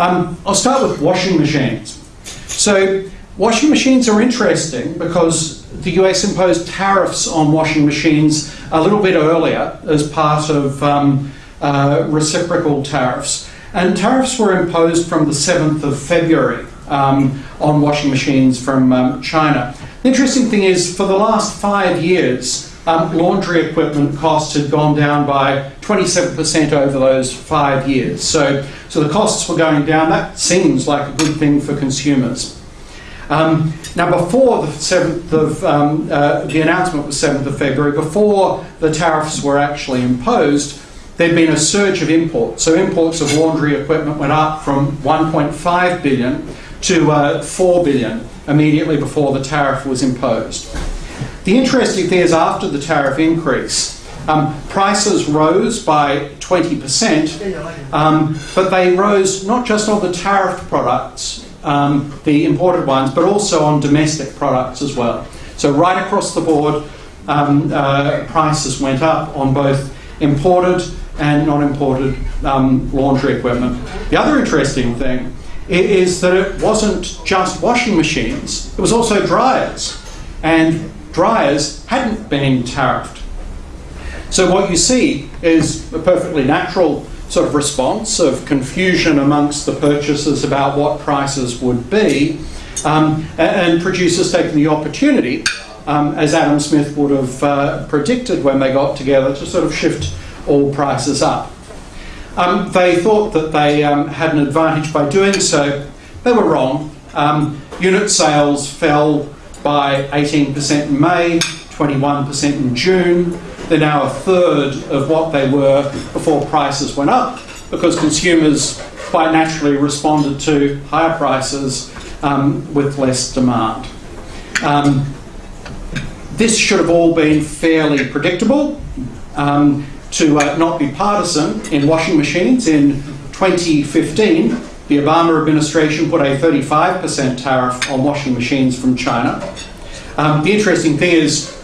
Um, I'll start with washing machines. So, washing machines are interesting because the US imposed tariffs on washing machines a little bit earlier as part of um, uh, reciprocal tariffs. And tariffs were imposed from the 7th of February um, on washing machines from um, China. The interesting thing is, for the last five years, um, laundry equipment costs had gone down by 27% over those five years. So, so the costs were going down. That seems like a good thing for consumers. Um, now, before the 7th of, um, uh, the announcement was 7th of February, before the tariffs were actually imposed, there'd been a surge of imports. So imports of laundry equipment went up from 1.5 billion to uh, 4 billion immediately before the tariff was imposed. The interesting thing is after the tariff increase, um, prices rose by 20%, um, but they rose not just on the tariffed products, um, the imported ones, but also on domestic products as well. So right across the board, um, uh, prices went up on both imported and non-imported um, laundry equipment. The other interesting thing is that it wasn't just washing machines, it was also dryers. And dryers hadn't been tariffed. So what you see is a perfectly natural sort of response of confusion amongst the purchasers about what prices would be, um, and producers taking the opportunity, um, as Adam Smith would have uh, predicted when they got together, to sort of shift all prices up. Um, they thought that they um, had an advantage by doing so. They were wrong. Um, unit sales fell by 18% in May, 21% in June. They're now a third of what they were before prices went up because consumers quite naturally responded to higher prices um, with less demand. Um, this should have all been fairly predictable. Um, to uh, not be partisan in washing machines. In 2015, the Obama administration put a 35% tariff on washing machines from China. Um, the interesting thing is,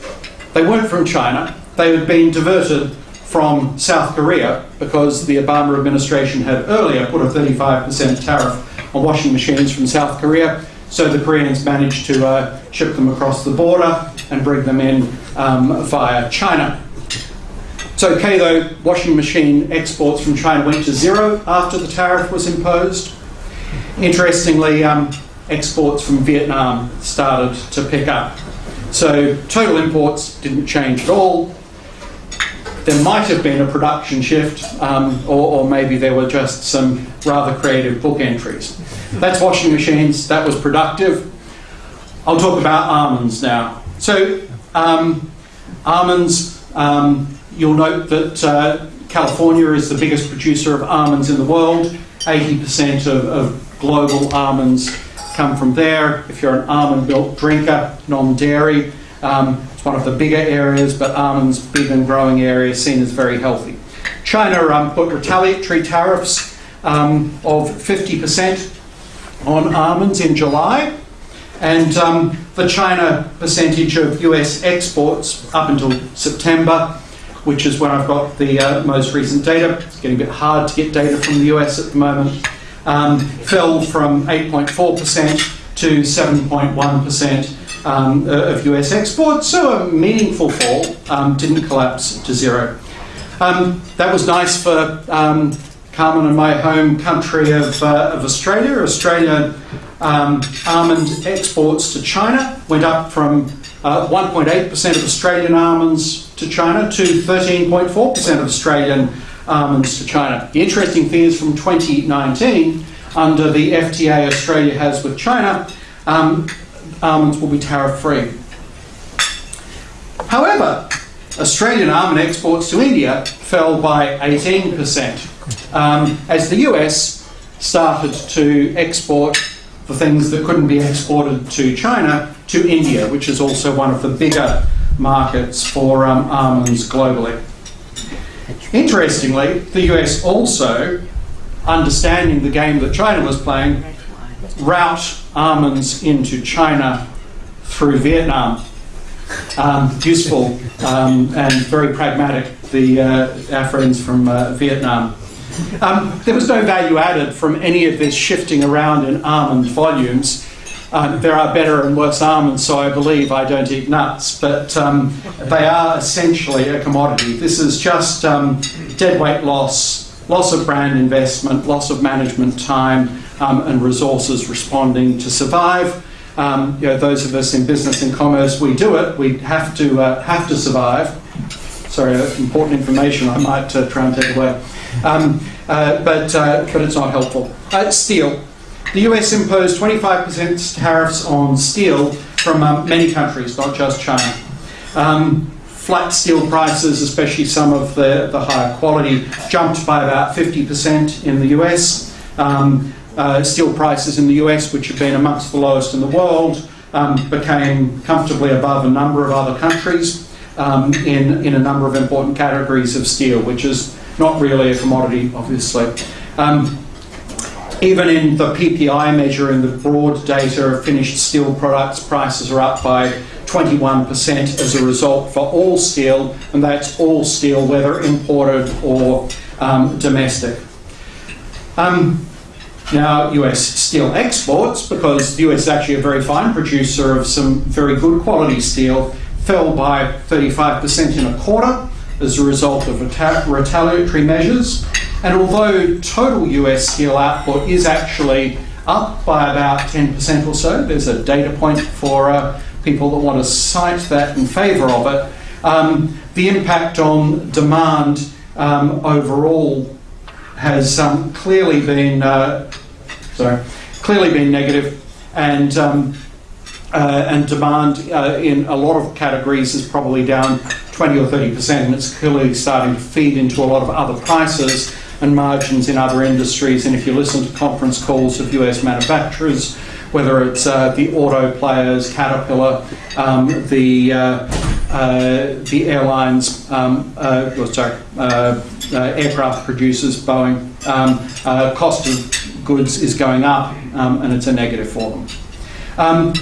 they weren't from China, they had been diverted from South Korea because the Obama administration had earlier put a 35% tariff on washing machines from South Korea. So the Koreans managed to uh, ship them across the border and bring them in um, via China. It's okay though, washing machine exports from China went to zero after the tariff was imposed. Interestingly, um, exports from Vietnam started to pick up. So total imports didn't change at all. There might have been a production shift, um, or, or, maybe there were just some rather creative book entries. That's washing machines, that was productive. I'll talk about almonds now. So, um, almonds, um, You'll note that uh, California is the biggest producer of almonds in the world. 80% of, of global almonds come from there. If you're an almond milk drinker, non dairy, um, it's one of the bigger areas, but almonds, big and growing area, seen as very healthy. China um, put retaliatory tariffs um, of 50% on almonds in July, and um, the China percentage of US exports up until September which is when I've got the uh, most recent data. It's getting a bit hard to get data from the US at the moment. Um, fell from 8.4% to 7.1% um, of US exports, so a meaningful fall, um, didn't collapse to zero. Um, that was nice for um, Carmen and my home country of, uh, of Australia. Australia um, almond exports to China went up from 1.8% uh, of Australian almonds to China to 13.4% of Australian almonds to China. The interesting thing is from 2019, under the FTA Australia has with China, um, almonds will be tariff free. However, Australian almond exports to India fell by 18% um, as the US started to export the things that couldn't be exported to China to India, which is also one of the bigger markets for um, almonds globally. Interestingly, the US also understanding the game that China was playing, route almonds into China through Vietnam. Um, useful um, and very pragmatic, the, uh, our friends from uh, Vietnam. Um, there was no value added from any of this shifting around in almond volumes. Um, there are better and worse almonds, so I believe I don't eat nuts, but um, they are essentially a commodity. This is just um, dead weight loss, loss of brand investment, loss of management time, um, and resources responding to survive. Um, you know, those of us in business and commerce, we do it. We have to uh, have to survive. Sorry, uh, important information. I might uh, try and take away, um, uh, but uh, but it's not helpful. Uh, steel. The US imposed 25% tariffs on steel from um, many countries, not just China. Um, flat steel prices, especially some of the, the higher quality, jumped by about 50% in the US. Um, uh, steel prices in the US, which have been amongst the lowest in the world, um, became comfortably above a number of other countries um, in, in a number of important categories of steel, which is not really a commodity, obviously. Um, even in the PPI measure in the broad data of finished steel products, prices are up by 21% as a result for all steel, and that's all steel, whether imported or um, domestic. Um, now, US steel exports, because the US is actually a very fine producer of some very good quality steel, fell by 35% in a quarter as a result of retaliatory measures. And although total US steel output is actually up by about 10% or so, there's a data point for uh, people that want to cite that in favour of it, um, the impact on demand um, overall has um, clearly been uh, sorry, clearly been negative, and um, uh, and demand uh, in a lot of categories is probably down 20 or 30 percent, and it's clearly starting to feed into a lot of other prices and margins in other industries. And if you listen to conference calls of US manufacturers, whether it's uh, the auto players, Caterpillar, um, the uh, uh, the airlines, um, uh, oh, sorry, uh, aircraft producers, Boeing, um, cost of goods is going up, um, and it's a negative for them. Um,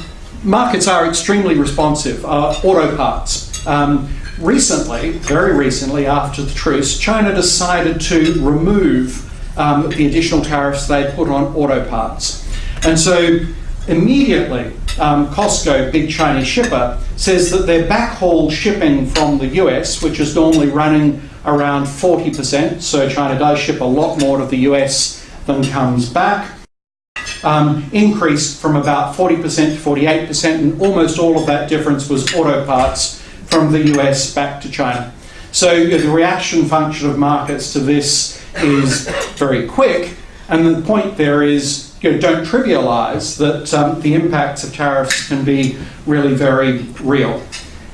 markets are extremely responsive. auto parts. Um, recently, very recently, after the truce, China decided to remove um, the additional tariffs they'd put on auto parts. And so immediately, um, COSCO, big Chinese shipper, says that their backhaul shipping from the US, which is normally running around 40%, so China does ship a lot more to the US than comes back, um, increased from about 40% to 48%, and almost all of that difference was auto parts from the US back to China. So the reaction function of markets to this is very quick, and the point there is you know, don't trivialise that um, the impacts of tariffs can be really very real.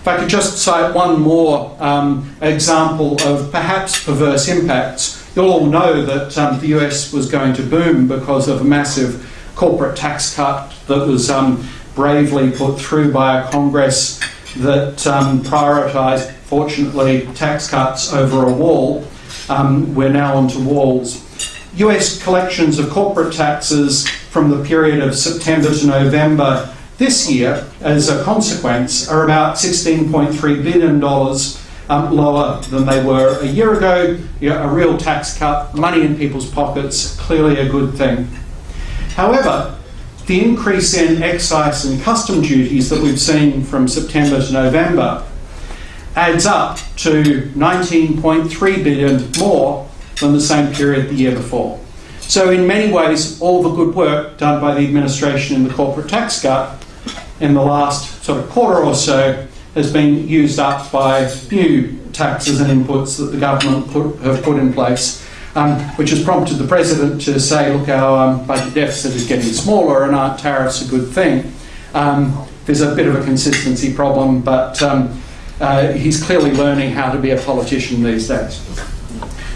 If I could just cite one more um, example of perhaps perverse impacts, you'll all know that um, the US was going to boom because of a massive corporate tax cut that was um, bravely put through by a Congress that um, prioritised, fortunately, tax cuts over a wall. Um, we're now onto walls. US collections of corporate taxes from the period of September to November this year, as a consequence, are about $16.3 billion um, lower than they were a year ago. You know, a real tax cut, money in people's pockets, clearly a good thing. However, the increase in excise and custom duties that we've seen from September to November adds up to 19.3 billion more than the same period the year before. So in many ways, all the good work done by the administration in the corporate tax cut in the last sort of quarter or so has been used up by new taxes and inputs that the government put, have put in place um, which has prompted the president to say, look, our um, budget deficit is getting smaller and aren't tariffs a good thing? Um, there's a bit of a consistency problem, but um, uh, he's clearly learning how to be a politician these days.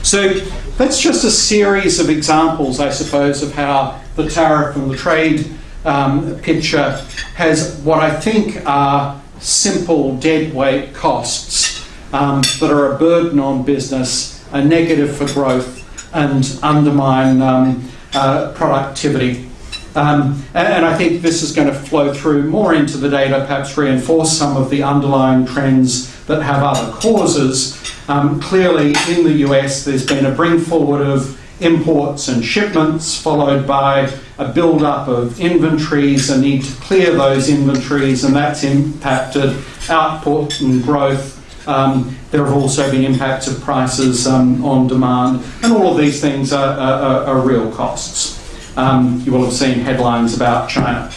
So that's just a series of examples, I suppose, of how the tariff and the trade um, picture has what I think are simple deadweight costs um, that are a burden on business, a negative for growth, and undermine um, uh, productivity. Um, and, I think this is going to flow through more into the data, perhaps reinforce some of the underlying trends that have other causes. Um, clearly, in the US, there's been a bring forward of imports and shipments, followed by a build-up of inventories, a need to clear those inventories, and that's impacted output and growth. Um, there have also been impacts of prices um, on demand, and all of these things are, are, are real costs. Um, you will have seen headlines about China.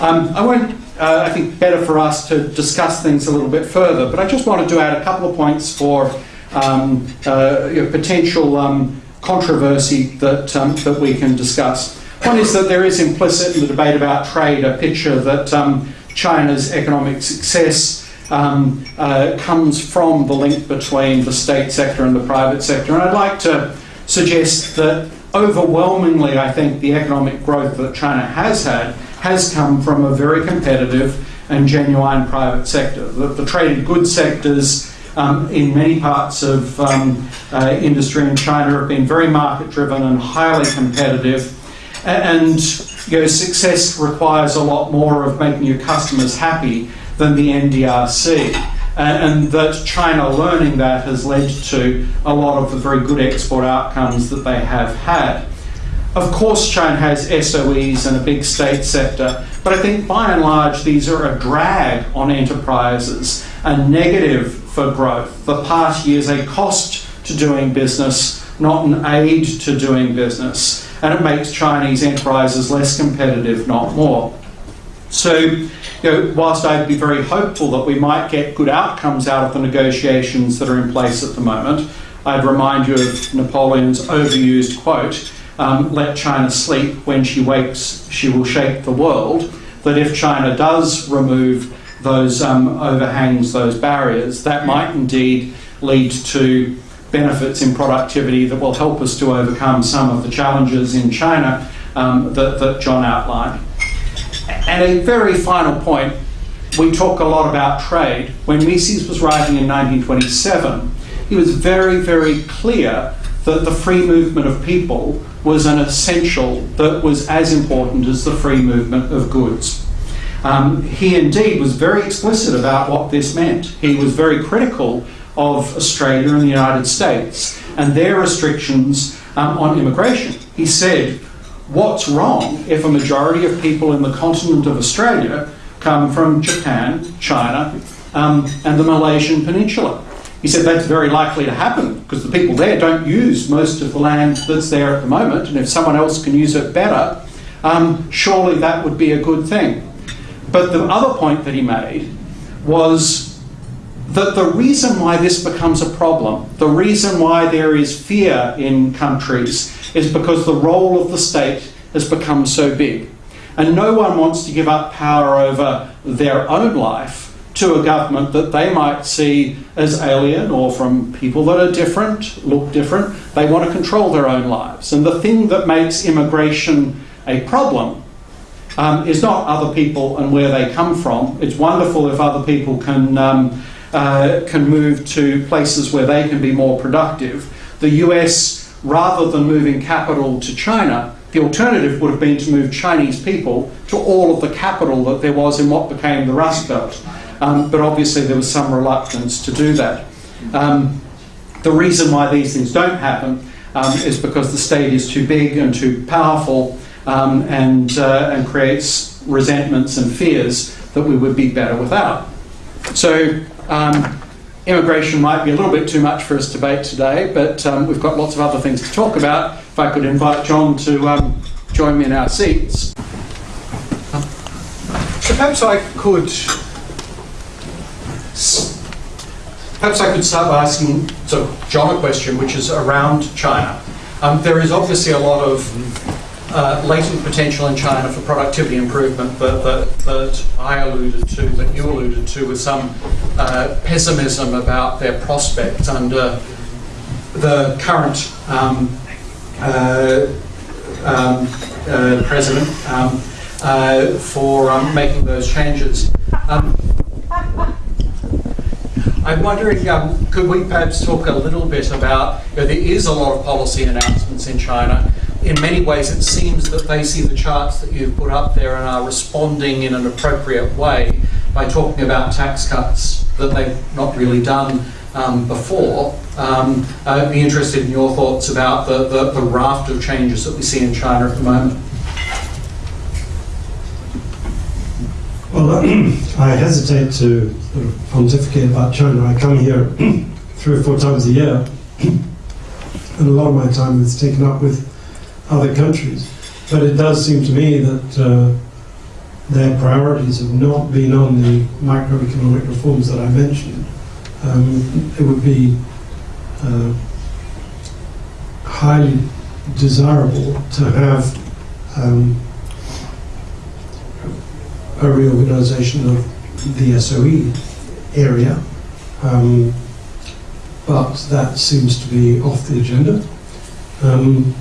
Um, I won't, uh, I think, better for us to discuss things a little bit further, but I just wanted to add a couple of points for um, uh, potential um, controversy that, that we can discuss. One is that there is implicit in the debate about trade a picture that China's economic success um, uh, comes from the link between the state sector and the private sector. And I'd like to suggest that overwhelmingly, I think the economic growth that China has had has come from a very competitive and genuine private sector. The, the traded goods sectors um, in many parts of um, uh, industry in China have been very market driven and highly competitive. And you know, success requires a lot more of making your customers happy than the NDRC. And that China learning that has led to a lot of the very good export outcomes that they have had. Of course, China has SOEs and a big state sector, but I think by and large these are a drag on enterprises, a negative for growth. The party is a cost to doing business, not an aid to doing business, and it makes Chinese enterprises less competitive, not more. So, you know, whilst I'd be very hopeful that we might get good outcomes out of the negotiations that are in place at the moment, I'd remind you of Napoleon's overused quote um, let China sleep, when she wakes, she will shake the world. That if China does remove those um, overhangs, those barriers, that might indeed lead to benefits in productivity that will help us to overcome some of the challenges in China um, that, that John outlined. And a very final point we talk a lot about trade. When Mises was writing in 1927, he was very, very clear that the free movement of people was an essential that was as important as the free movement of goods. Um, he indeed was very explicit about what this meant. He was very critical of Australia and the United States and their restrictions um, on immigration. He said, What's wrong if a majority of people in the continent of Australia come from Japan, China, um, and the Malaysian Peninsula? He said that's very likely to happen because the people there don't use most of the land that's there at the moment, and if someone else can use it better, um, surely that would be a good thing. But the other point that he made was that the reason why this becomes a problem, the reason why there is fear in countries, is because the role of the state has become so big. And no one wants to give up power over their own life to a government that they might see as alien or from people that are different, look different. They want to control their own lives. And the thing that makes immigration a problem um, is not other people and where they come from. It's wonderful if other people can, um, uh, can move to places where they can be more productive. The US, rather than moving capital to China, the alternative would have been to move Chinese people to all of the capital that there was in what became the Rust Belt. Um, but obviously there was some reluctance to do that. Um, the reason why these things don't happen um, is because the state is too big and too powerful um, and, uh, and creates resentments and fears that we would be better without. So um, immigration might be a little bit too much for us to debate today, but um, we've got lots of other things to talk about. If I could invite John to join me in our seats. So perhaps I could Perhaps I could start by asking so John a question, which is around China. Um, there is obviously a lot of uh, latent potential in China for productivity improvement that, that, that, I alluded to, that you alluded to, with some uh, pessimism about their prospects under the current um, uh, um, uh, president um, uh, for um, making those changes. Um, I'm wondering, could we perhaps talk a little bit about, you know, there is a lot of policy announcements in China. In many ways, it seems that they see the charts that you've put up there and are responding in an appropriate way by talking about tax cuts that they've not really done um, before. Um, I'd be interested in your thoughts about the, the, the raft of changes that we see in China at the moment. Well, I hesitate to sort of pontificate about China. I come here three or four times a year, and a lot of my time is taken up with other countries. But it does seem to me that uh, their priorities have not been on the macroeconomic reforms that I mentioned. Um, it would be uh, highly desirable to have um, a reorganization of the SOE area, um, but that seems to be off the agenda. Um,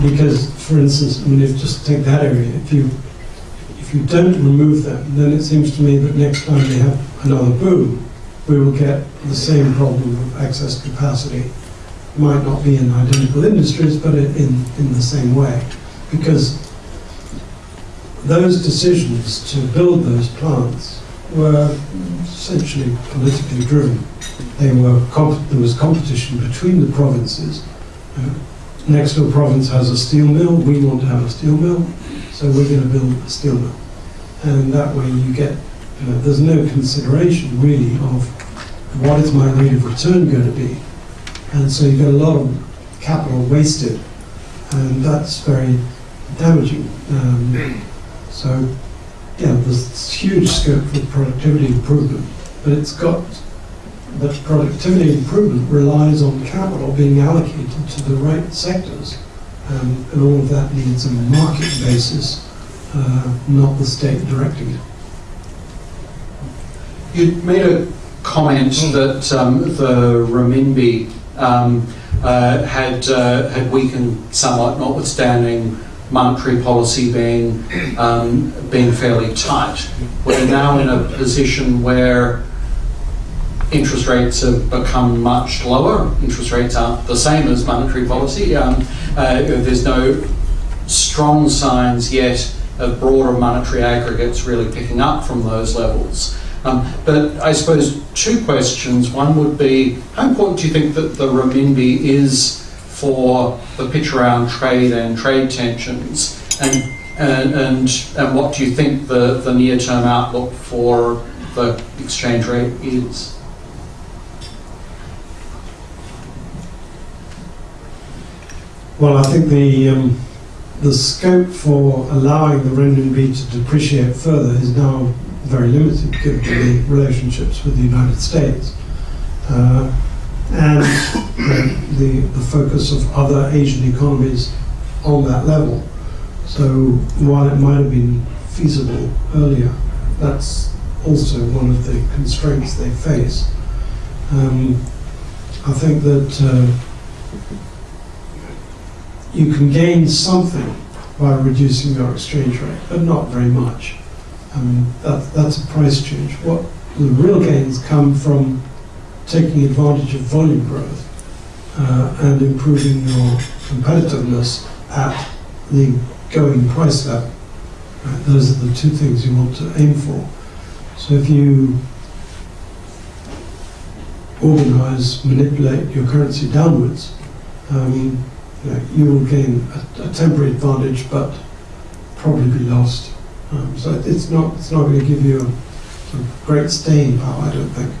because, for instance, I mean, if just take that area, if you if you don't remove them, then it seems to me that next time we have another boom, we will get the same problem of excess capacity. It Might not be in identical industries, but in, in the same way. Because those decisions to build those plants were essentially politically driven. They were there was competition between the provinces. Uh, next door province has a steel mill. We want to have a steel mill, so we're going to build a steel mill. And that way, you get you know, there's no consideration really of what is my rate of return going to be, and so you get a lot of capital wasted, and that's very damaging. Um, so, yeah, there's huge scope for productivity improvement, but it's got, but productivity improvement relies on capital being allocated to the right sectors. Um, and all of that needs a market basis, uh, not the state directing it. You made a comment that um, the renminbi um, uh, had uh, had weakened somewhat, notwithstanding monetary policy being um, being fairly tight. We're now in a position where interest rates have become much lower. Interest rates aren't the same as monetary policy. Um, uh, there's no strong signs yet of broader monetary aggregates really picking up from those levels. Um, but I suppose two questions. One would be, how important do you think that the renminbi is for the pitch around trade and trade tensions? And, and, and, and what do you think the, the near-term outlook for the exchange rate is? Well, I think the um, the scope for allowing the renminbi to depreciate further is now very limited given the relationships with the United States uh, and the, the focus of other Asian economies on that level. So while it might have been feasible earlier, that's also one of the constraints they face. Um, I think that uh, you can gain something by reducing your exchange rate, but not very much. I mean, that, that's a price change. What the real gains come from taking advantage of volume growth uh, and improving your competitiveness at the going price level. Right? Those are the two things you want to aim for. So if you organize, manipulate your currency downwards, um, you, know, you will gain a, a temporary advantage, but probably be lost. Um, so it's not it's not going to give you a sort of great staying power, I don't think.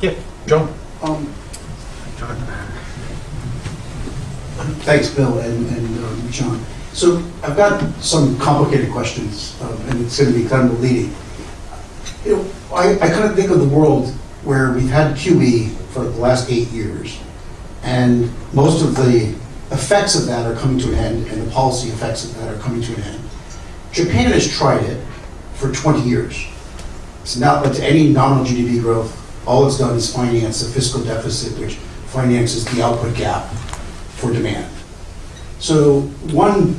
Yeah, John? Um, Thanks, Bill and, and um, John. So I've got some complicated questions, um, and it's going to be kind of leading. You know, I, I kind of think of the world where we've had QE for the last eight years, and most of the effects of that are coming to an end, and the policy effects of that are coming to an end. Japan has tried it for 20 years. It's not led to any nominal GDP growth. All it's done is finance the fiscal deficit, which finances the output gap for demand. So one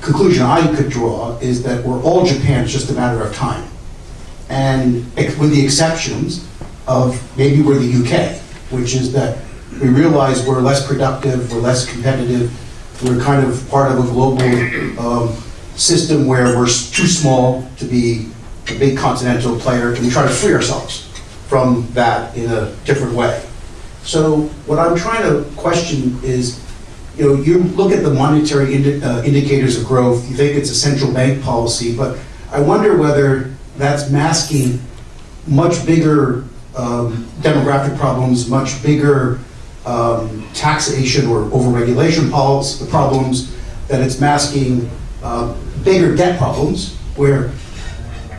conclusion I could draw is that we're all Japan, it's just a matter of time. And with the exceptions of maybe we're the UK, which is that we realize we're less productive, we're less competitive, we're kind of part of a global um, system where we're too small to be a big continental player, and we try to free ourselves from that in a different way. So what I'm trying to question is, you know, you look at the monetary indi- uh, indicators of growth, you think it's a central bank policy, but I wonder whether that's masking much bigger um, demographic problems, much bigger um, taxation or overregulation problems, that it's masking uh, bigger debt problems, where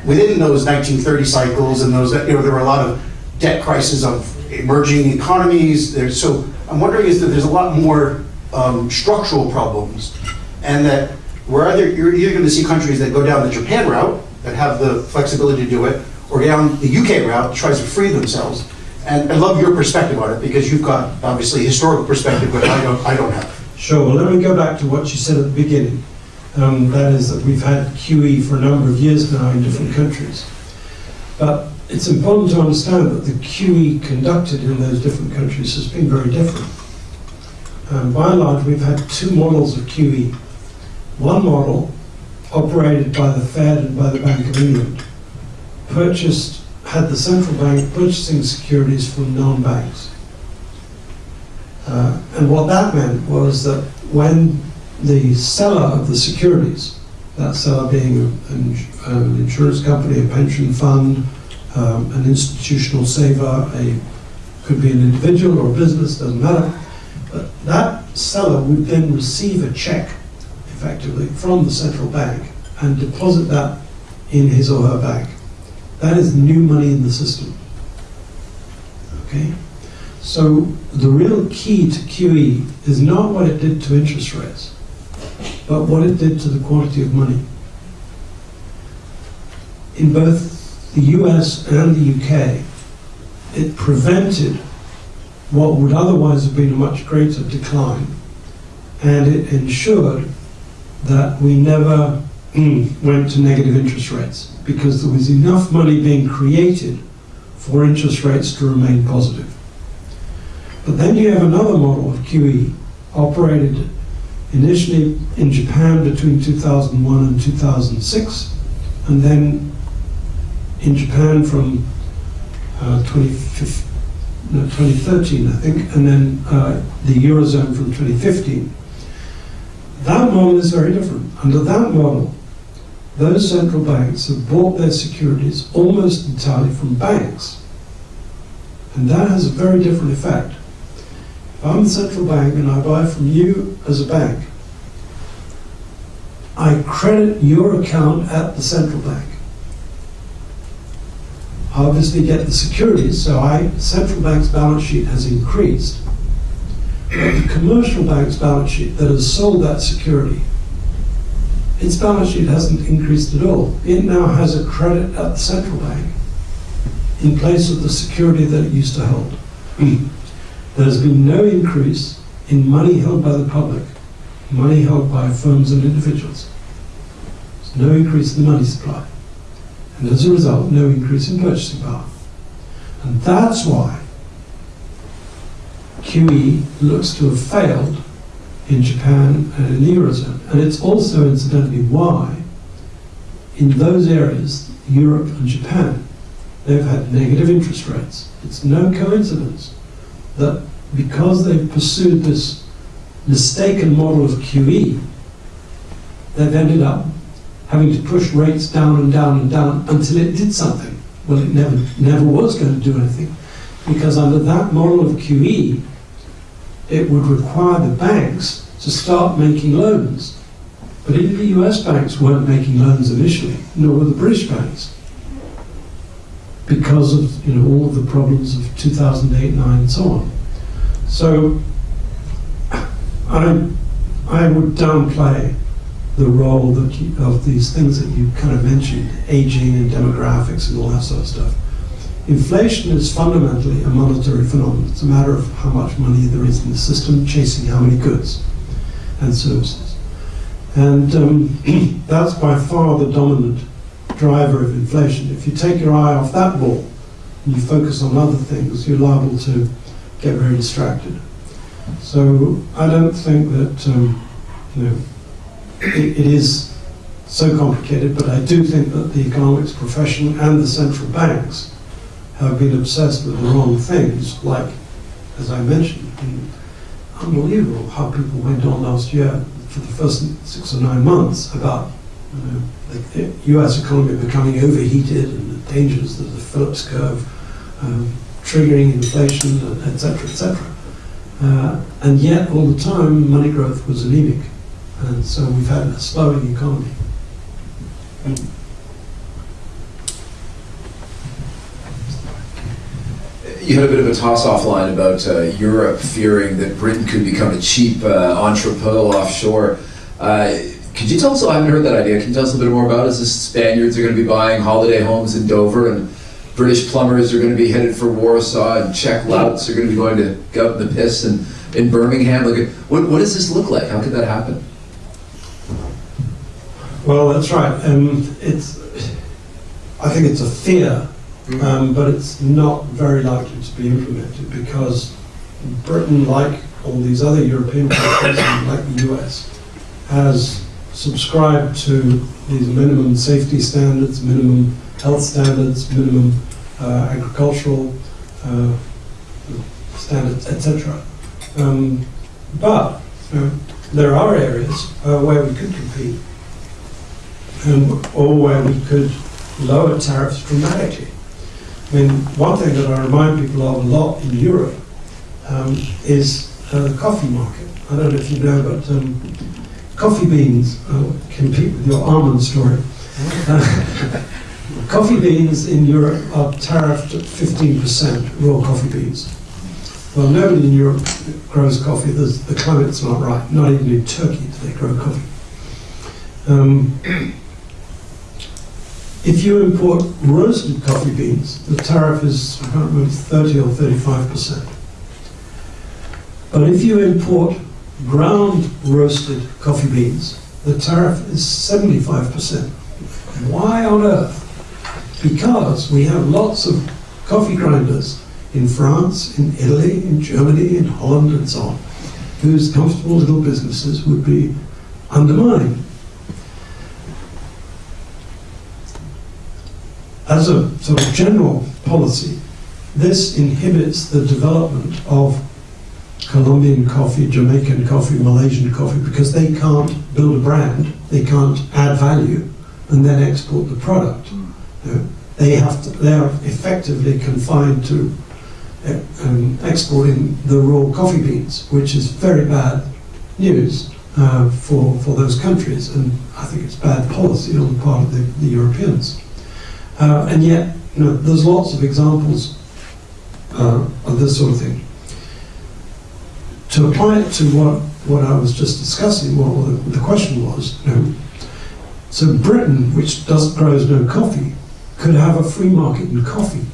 within those 1930 cycles and those, you know, there were a lot of debt crises of emerging economies. So I'm wondering is that there's a lot more um, structural problems, and that we're either, you're either going to see countries that go down the Japan route, that have the flexibility to do it, or down the UK route, tries to free themselves. And I love your perspective on it, because you've got obviously historical perspective, but I don't, I don't have. Sure, well, let me go back to what you said at the beginning. Um, that is that we've had QE for a number of years now in different countries. But it's important to understand that the QE conducted in those different countries has been very different. Um, by and large, we've had two models of QE. One model, operated by the Fed and by the Bank of England, purchased, had the central bank purchasing securities from non-banks. Uh, and what that meant was that when the seller of the securities, that seller being an, an insurance company, a pension fund, um, an institutional saver, a could be an individual or a business, doesn't matter. But that seller would then receive a check, effectively, from the central bank and deposit that in his or her bank. That is new money in the system. Okay? So the real key to QE is not what it did to interest rates, but what it did to the quantity of money. In both the US and the UK, it prevented what would otherwise have been a much greater decline, and it ensured that we never went to negative interest rates because there was enough money being created for interest rates to remain positive. But then you have another model of QE operated initially in Japan between 2001 and 2006, and then in Japan from uh, 2015 no, 2013, I think, and then uh, the Eurozone from 2015. That model is very different. Under that model, those central banks have bought their securities almost entirely from banks. And that has a very different effect. If I'm the central bank and I buy from you as a bank, I credit your account at the central bank. I obviously get the securities, so I, central bank's balance sheet has increased. But the commercial bank's balance sheet that has sold that security, its balance sheet hasn't increased at all. It now has a credit at the central bank in place of the security that it used to hold. There's been no increase in money held by the public, money held by firms and individuals. There's no increase in the money supply. And as a result, no increase in purchasing power. And that's why QE looks to have failed in Japan and in the Eurozone. And it's also, incidentally, why in those areas, Europe and Japan, they've had negative interest rates. It's no coincidence that because they've pursued this mistaken model of QE, they've ended up having to push rates down and down and down until it did something. Well, it never, never was going to do anything because under that model of QE, it would require the banks to start making loans. But even the US banks weren't making loans initially, nor were the British banks, because of you know all of the problems of 2008, 9, and so on. So I, I would downplay the role you, of these things that you kind of mentioned, aging and demographics and all that sort of stuff. Inflation is fundamentally a monetary phenomenon. It's a matter of how much money there is in the system chasing how many goods and services. And um, that's by far the dominant driver of inflation. If you take your eye off that ball and you focus on other things, you're liable to get very distracted. So I don't think that um, you know it, it is so complicated, but I do think that the economics profession and the central banks have been obsessed with the wrong things, like, as I mentioned, unbelievable how people went on last year for the first six or nine months about you know, the US economy becoming overheated and the dangers of the Phillips curve um, triggering inflation, etc., etc. Uh, and yet, all the time, money growth was anemic. And so we've had a slowing economy. You had a bit of a toss offline about uh, Europe fearing that Britain could become a cheap uh, entrepot offshore. Uh, could you tell us? I haven't heard that idea. Can you tell us a bit more about? It? Is this Spaniards are going to be buying holiday homes in Dover, and British plumbers are going to be headed for Warsaw, and Czech louts are going to be going to go up the piss and in Birmingham? Like, what, what does this look like? How could that happen? Well, that's right. Um, it's. I think it's a fear um, but it's not very likely to be implemented because Britain, like all these other European countries, like the US, has subscribed to these minimum safety standards, minimum health standards, minimum uh, agricultural uh, standards, etc. Um, but there are areas uh, where we could compete um, or where we could lower tariffs dramatically. I mean, one thing that I remind people of a lot in Europe um, is uh, the coffee market. I don't know if you know, but um, coffee beans uh, compete with your almond story. Uh, coffee beans in Europe are tariffed at 15%, raw coffee beans. Well, nobody in Europe grows coffee. There's, the climate's not right. Not even in Turkey do they grow coffee. Um, if you import roasted coffee beans, the tariff is, I can't remember, 30 or 35 percent. But if you import ground roasted coffee beans, the tariff is 75 percent. Why on earth? Because we have lots of coffee grinders in France, in Italy, in Germany, in Holland, and so on, whose comfortable little businesses would be undermined as a sort of general policy, this inhibits the development of Colombian coffee, Jamaican coffee, Malaysian coffee, because they can't build a brand, they can't add value, and then export the product. You know, they have to, they are effectively confined to uh, um, exporting the raw coffee beans, which is very bad news uh, for, for those countries, and I think it's bad policy on the part of the, the Europeans. Uh, and yet, you know, there's lots of examples uh, of this sort of thing. To apply it to what, what I was just discussing, what well, the, the, question was, you know, so Britain, which does grows no coffee, could have a free market in coffee,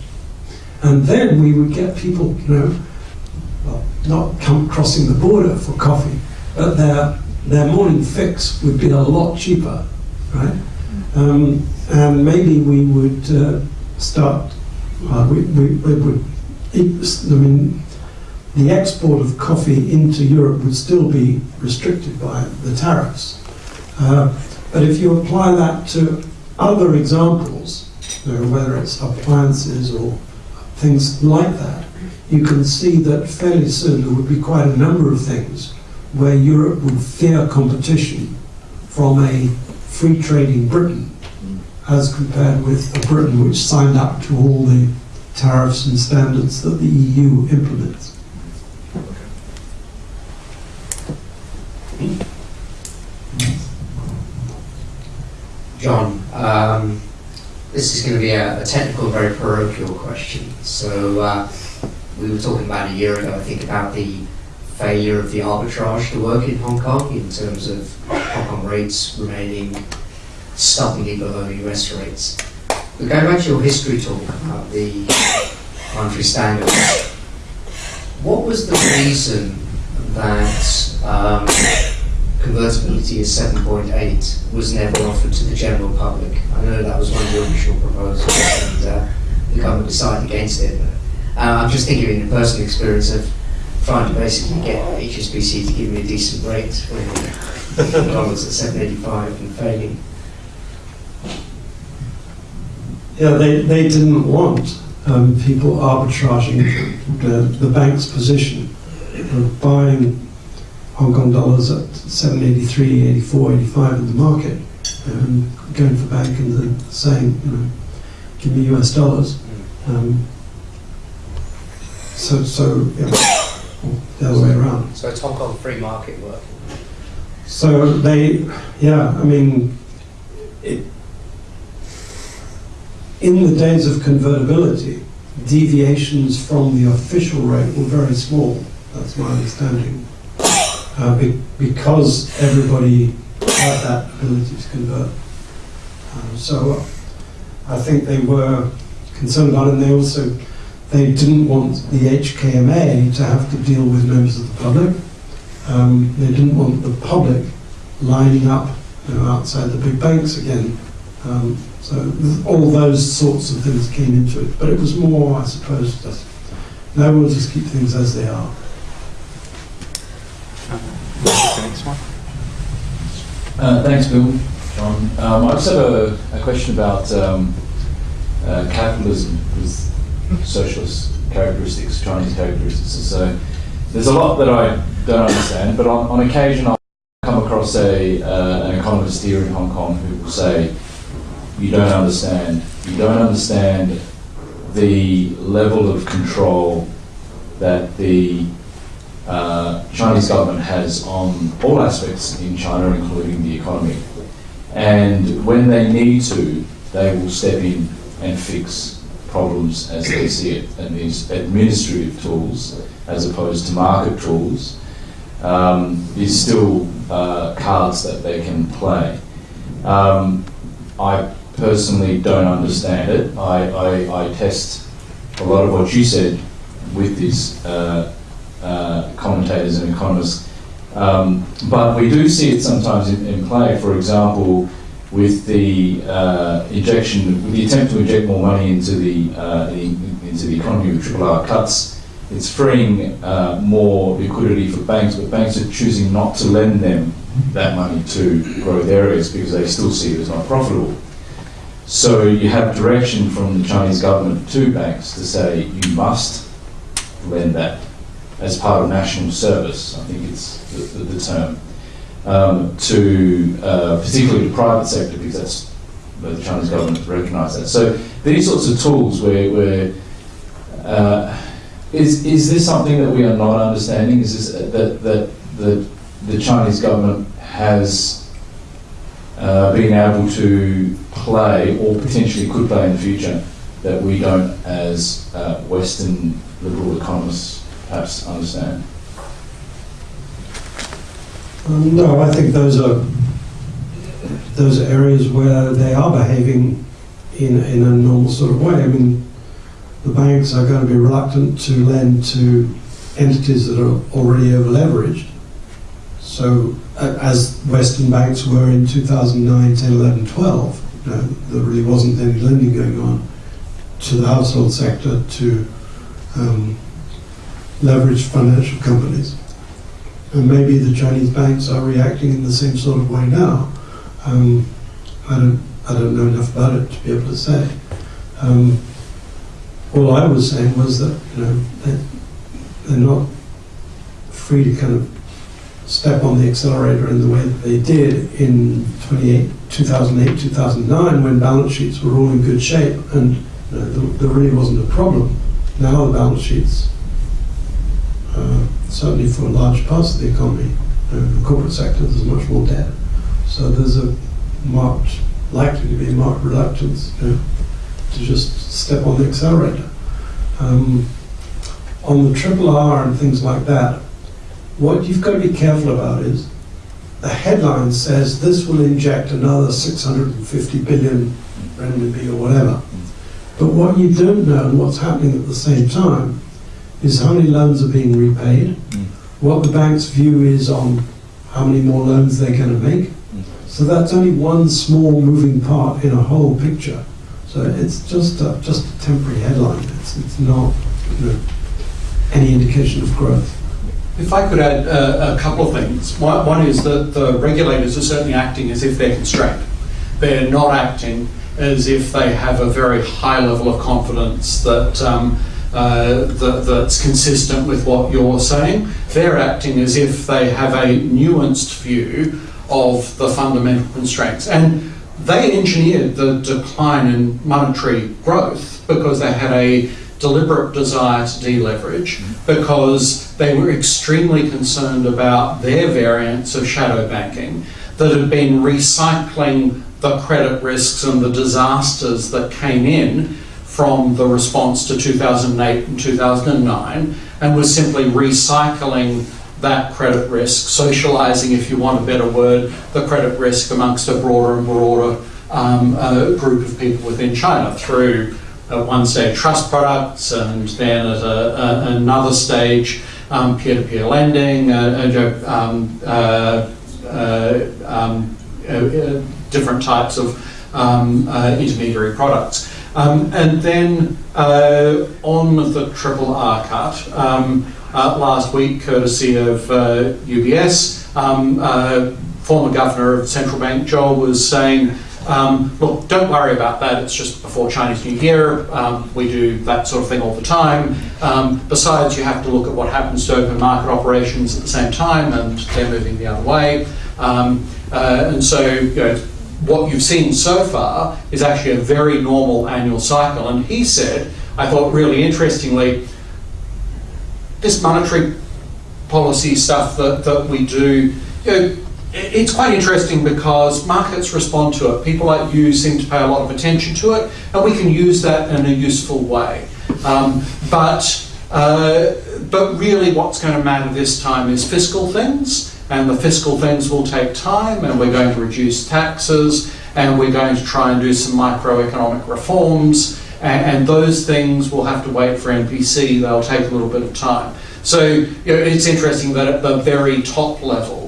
and then we would get people, you know, well, not come crossing the border for coffee, but their their morning fix would be a lot cheaper, right? Um, and maybe we would uh, start, uh, we, we, we, would, I mean, the export of coffee into Europe would still be restricted by the tariffs. Uh, but if you apply that to other examples, you know, whether it's appliances or things like that, you can see that fairly soon there would be quite a number of things where Europe would fear competition from a free trading Britain as compared with Britain which signed up to all the tariffs and standards that the EU implements. John, um, this is going to be a, a, technical, very parochial question. So uh, we were talking about a year ago, I think, about the failure of the arbitrage to work in Hong Kong in terms of Hong Kong rates remaining stubbornly below US rates. But going back to your history talk about the monetary standard, what was the reason that um, convertibility is 7.8 was never offered to the general public? I know that was one of your initial proposals and uh, the government decided against it. Uh, I'm just thinking in the personal experience of trying to basically get HSBC to give me a decent rate when the dollar's at 785 and failing. Yeah, they, they didn't want um, people arbitraging the, the bank's position of buying Hong Kong dollars at 783, 84, 85 in the market and going for bank and then saying, you know, give me US dollars. Um, so, so yeah, the other way around. So it's Hong Kong free market work. So they, yeah, I mean, it, in the days of convertibility, deviations from the official rate were very small. That's my understanding. Uh, be, because everybody had that ability to convert. Um, so I think they were concerned about it, and they also they didn't want the HKMA to have to deal with members of the public. Um, they didn't want the public lining up you know, outside the big banks again. Um, so all those sorts of things came into it. But it was more, I suppose, just no, we'll just keep things as they are. Uh, Thanks, Bill. John. Um, I just have a, a question about um, uh, capitalism with socialist characteristics, Chinese characteristics. So there's a lot that I don't understand, but on, on occasion I'll come across a, uh, an economist here in Hong Kong who will say, you don't understand. You don't understand the level of control that the uh, Chinese government has on all aspects in China, including the economy. And when they need to, they will step in and fix problems as they see it. And these administrative tools, as opposed to market tools, um, is still uh, cards that they can play. Um, I personally don't understand it. I, I, I test a lot of what you said with these uh, uh, commentators and economists. Um, but we do see it sometimes in, in play. For example, with the uh, injection, with the attempt to inject more money into the, uh, the into the economy with triple R cuts, it's freeing uh, more liquidity for banks. But banks are choosing not to lend them that money to growth areas because they still see it as not profitable. So you have direction from the Chinese government to banks to say you must lend that as part of national service. I think it's the, the, the term um, to uh, particularly the private sector because that's the Chinese government has recognised that. So these sorts of tools where, where uh, is is this something that we are not understanding? Is this uh, that that the the Chinese government has uh, been able to play or potentially could play in the future that we don't, as uh, Western liberal economists, perhaps understand? Um, no, I think those are those are areas where they are behaving in, in a normal sort of way. I mean, the banks are going to be reluctant to lend to entities that are already over leveraged. So, as Western banks were in 2009, 10, 11, 12, you know, there really wasn't any lending going on to the household sector to um, leveraged financial companies. And maybe the Chinese banks are reacting in the same sort of way now. Um, I don't, I don't know enough about it to be able to say. Um, all I was saying was that you know they're, they're not free to kind of step on the accelerator in the way that they did in 2008, 2009 when balance sheets were all in good shape and you know, there, really wasn't a problem. Now the balance sheets uh, certainly for large parts of the economy, uh, the corporate sector, there's much more debt. So there's a marked, likely to be a marked reluctance you know, to just step on the accelerator. Um, on the triple R and things like that, what you've got to be careful about is the headline says this will inject another 650 billion renminbi or whatever. But what you don't know and what's happening at the same time is how many loans are being repaid, what the bank's view is on how many more loans they're going to make. So that's only one small moving part in a whole picture. So it's just a, just a temporary headline. It's, it's not you know, any indication of growth. If I could add uh, a couple of things. One, one is that the regulators are certainly acting as if they're constrained. They're not acting as if they have a very high level of confidence that, um, uh, that that's consistent with what you're saying. They're acting as if they have a nuanced view of the fundamental constraints. And they engineered the decline in monetary growth because they had a deliberate desire to deleverage because they were extremely concerned about their variants of shadow banking that had been recycling the credit risks and the disasters that came in from the response to 2008 and 2009 and was simply recycling that credit risk, socialising, if you want a better word, the credit risk amongst a broader and broader um, uh, group of people within China through at one stage trust products and then at a, a, another stage um, peer-to-peer lending, uh, um, uh, uh, um, uh, different types of um, uh, intermediary products. Um, and then uh, on the triple R cut, um, last week, courtesy of UBS, um, former governor of central bank, Zhou, was saying um, look, don't worry about that. It's just before Chinese New Year. Um, we do that sort of thing all the time. Um, besides, you have to look at what happens to open market operations at the same time, and they're moving the other way. Um, uh, and so, you know, what you've seen so far is actually a very normal annual cycle. And he said, I thought really interestingly, this monetary policy stuff that, that we do, you know, it's quite interesting because markets respond to it. People like you seem to pay a lot of attention to it, and we can use that in a useful way. Um, but uh, but really, what's going to matter this time is fiscal things, and the fiscal things will take time. And we're going to reduce taxes, and we're going to try and do some microeconomic reforms, and, and those things will have to wait for NPC. They'll take a little bit of time. So you know, it's interesting that at the very top level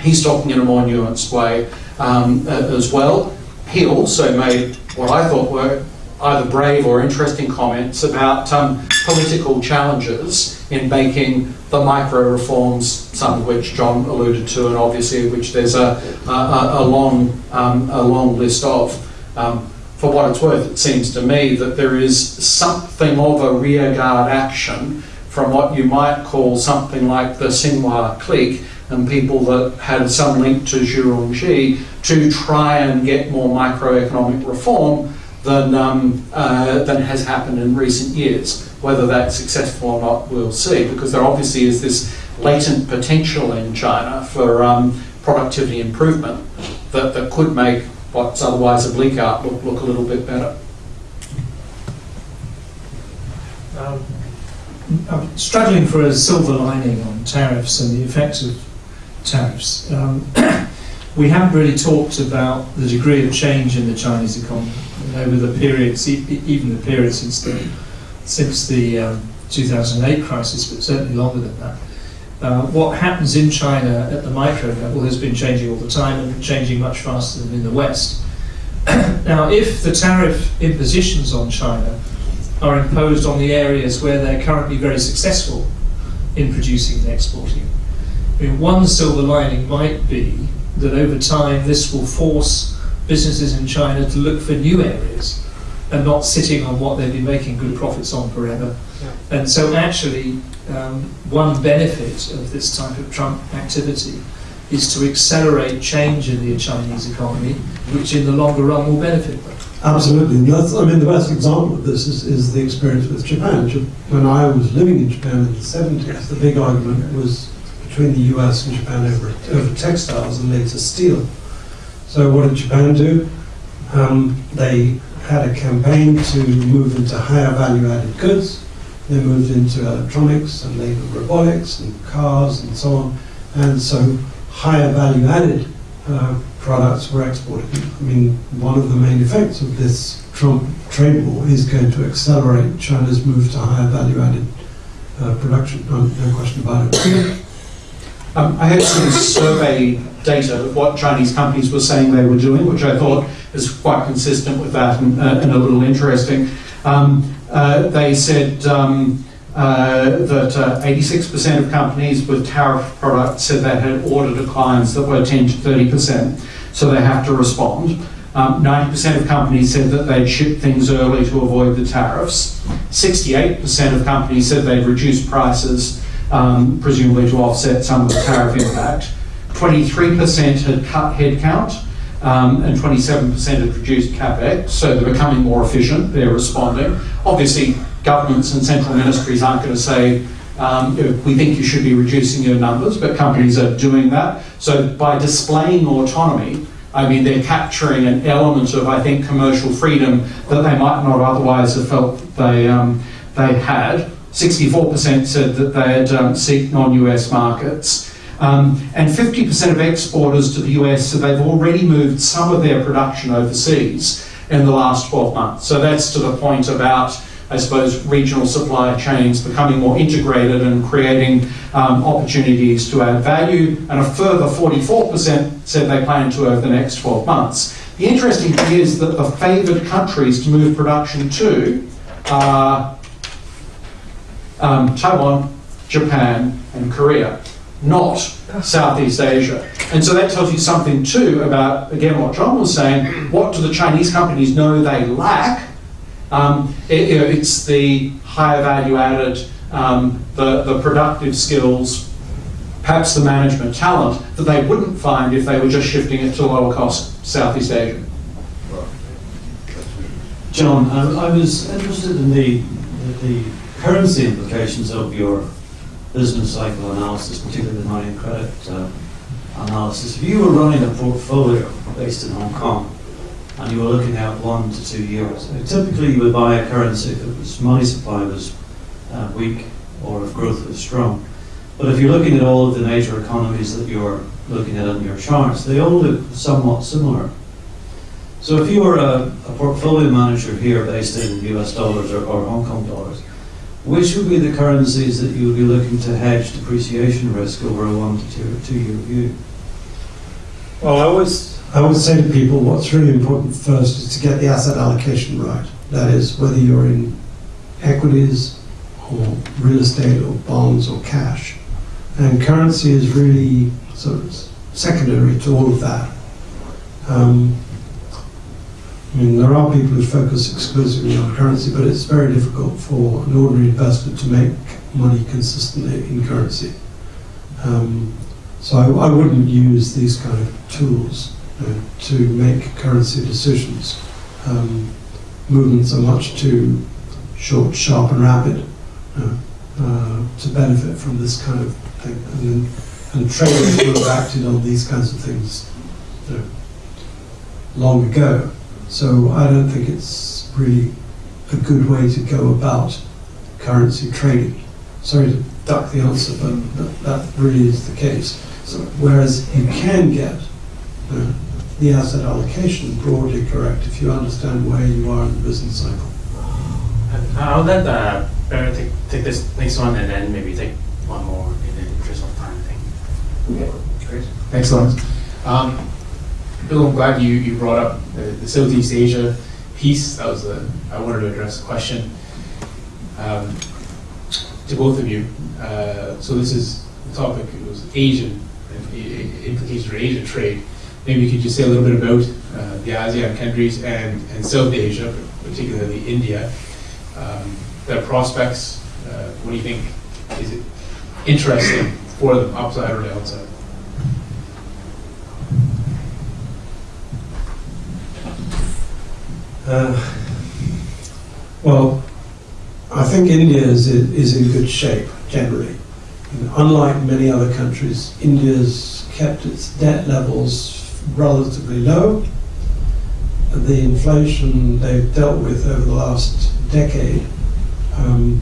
he's talking in a more nuanced way um, as well. He also made what I thought were either brave or interesting comments about um, political challenges in making the micro reforms, some of which John alluded to, and obviously which there's a, a, a long um, a long list of. Um, for what it's worth, it seems to me that there is something of a rearguard action from what you might call something like the Tsinghua clique and people that had some link to Zhu Rongji to try and get more microeconomic reform than, um, uh, than has happened in recent years. Whether that's successful or not, we'll see, because there obviously is this latent potential in China for um, productivity improvement that, that could make what's otherwise a bleak outlook look a little bit better. Um, I'm struggling for a silver lining on tariffs and the effects of tariffs. Um, we haven't really talked about the degree of change in the Chinese economy over the periods, even the period since the since the um, 2008 crisis, but certainly longer than that. Uh, what happens in China at the micro level has been changing all the time and changing much faster than in the West. now, if the tariff impositions on China are imposed on the areas where they're currently very successful in producing and exporting, I mean, one silver lining might be that over time this will force businesses in China to look for new areas and not sitting on what they've been making good profits on forever. Yeah. And so, actually, um, one benefit of this type of Trump activity is to accelerate change in the Chinese economy, which in the longer run will benefit them. Absolutely. That's, I mean, the best example of this is, is the experience with Japan. When I was living in Japan in the 70s, the big argument was between the US and Japan over, over textiles and later steel. So what did Japan do? Um, they had a campaign to move into higher value-added goods. They moved into electronics and later robotics and cars and so on. And so higher value-added uh, products were exported. I mean, one of the main effects of this Trump trade war is going to accelerate China's move to higher value-added uh, production. No, no question about it. Um, I had some survey data of what Chinese companies were saying they were doing, which I thought is quite consistent with that and, uh, and a little interesting. Um, uh, they said um, uh, that uh, 86% of companies with tariff products said they had order declines that were 10 to 30%, so they have to respond. Um, 90% of companies said that they'd ship things early to avoid the tariffs. 68% of companies said they'd reduce prices, um, presumably to offset some of the tariff impact. 23% had cut headcount, um, and 27% had reduced capex, so they're becoming more efficient, they're responding. Obviously, governments and central ministries aren't going to say, um, we think you should be reducing your numbers, but companies are doing that. So by displaying autonomy, I mean, they're capturing an element of, I think, commercial freedom that they might not otherwise have felt they, um, they had. 64% said that they had um, seek non-US markets. Um, and 50% of exporters to the US said they've already moved some of their production overseas in the last 12 months. So that's to the point about, I suppose, regional supply chains becoming more integrated and creating um, opportunities to add value. And a further 44% said they plan to over the next 12 months. The interesting thing is that the favoured countries to move production to are um, Taiwan, Japan, and Korea, not Southeast Asia. And so that tells you something too about, again, what John was saying. What do the Chinese companies know they lack? Um, it- you know, it's the higher value added, um, the, the productive skills, perhaps the management talent that they wouldn't find if they were just shifting it to lower cost Southeast Asia. John, I, I was interested in the, the currency implications of your business cycle analysis, particularly the money and credit uh, analysis. If you were running a portfolio based in Hong Kong and you were looking out one to two years, uh, typically you would buy a currency if it was money supply was uh, weak or if growth was strong. But if you're looking at all of the major economies that you're looking at in your charts, they all look somewhat similar. So if you were a, a portfolio manager here based in US dollars or, or Hong Kong dollars, which would be the currencies that you would be looking to hedge depreciation risk over a one to two, two year view? Well, I always, I always say to people, what's really important first is to get the asset allocation right. That is, whether you're in equities or real estate or bonds or cash. And currency is really sort of secondary to all of that. Um, I mean, there are people who focus exclusively on currency, but it's very difficult for an ordinary investor to make money consistently in currency. Um, so I, I wouldn't use these kind of tools uh, to make currency decisions. Um, movements are much too short, sharp, and rapid uh, uh, to benefit from this kind of thing. And, and traders would have acted on these kinds of things you know, long ago. So I don't think it's really a good way to go about currency trading. Sorry to duck the answer, but that, that really is the case. So, whereas you can get uh, the asset allocation broadly correct if you understand where you are in the business cycle. I'll let uh, Barrett take, take this next one and then maybe take one more in the interest of time, I think. Okay, Great. Excellent. Um, Bill, I'm glad you, you brought up the, the Southeast Asia piece. That was a, I wanted to address a question um, to both of you. Uh, so this is the topic, it was Asian, implications for Asian trade. Maybe you could just say a little bit about uh, the ASEAN countries and, and South Asia, particularly India. Um, their prospects, uh, what do you think is it interesting for them, upside or downside? Uh, well, I think India is, is in good shape generally. Unlike many other countries, India's kept its debt levels relatively low. The inflation they've dealt with over the last decade, um,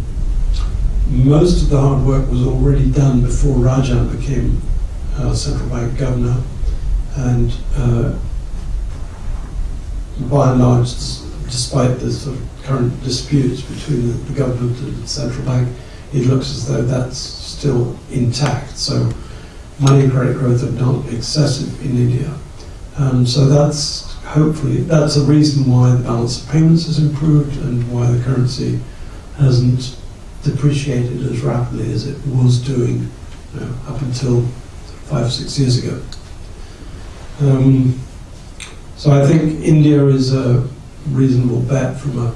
most of the hard work was already done before Rajan became uh, central bank governor. And uh, by and large, despite the sort of current disputes between the, the government and the central bank, it looks as though that's still intact. So money and credit growth are not excessive in India. Um, so that's hopefully, that's a reason why the balance of payments has improved and why the currency hasn't depreciated as rapidly as it was doing you know, up until five or six years ago. Um, so I think India is a reasonable bet from a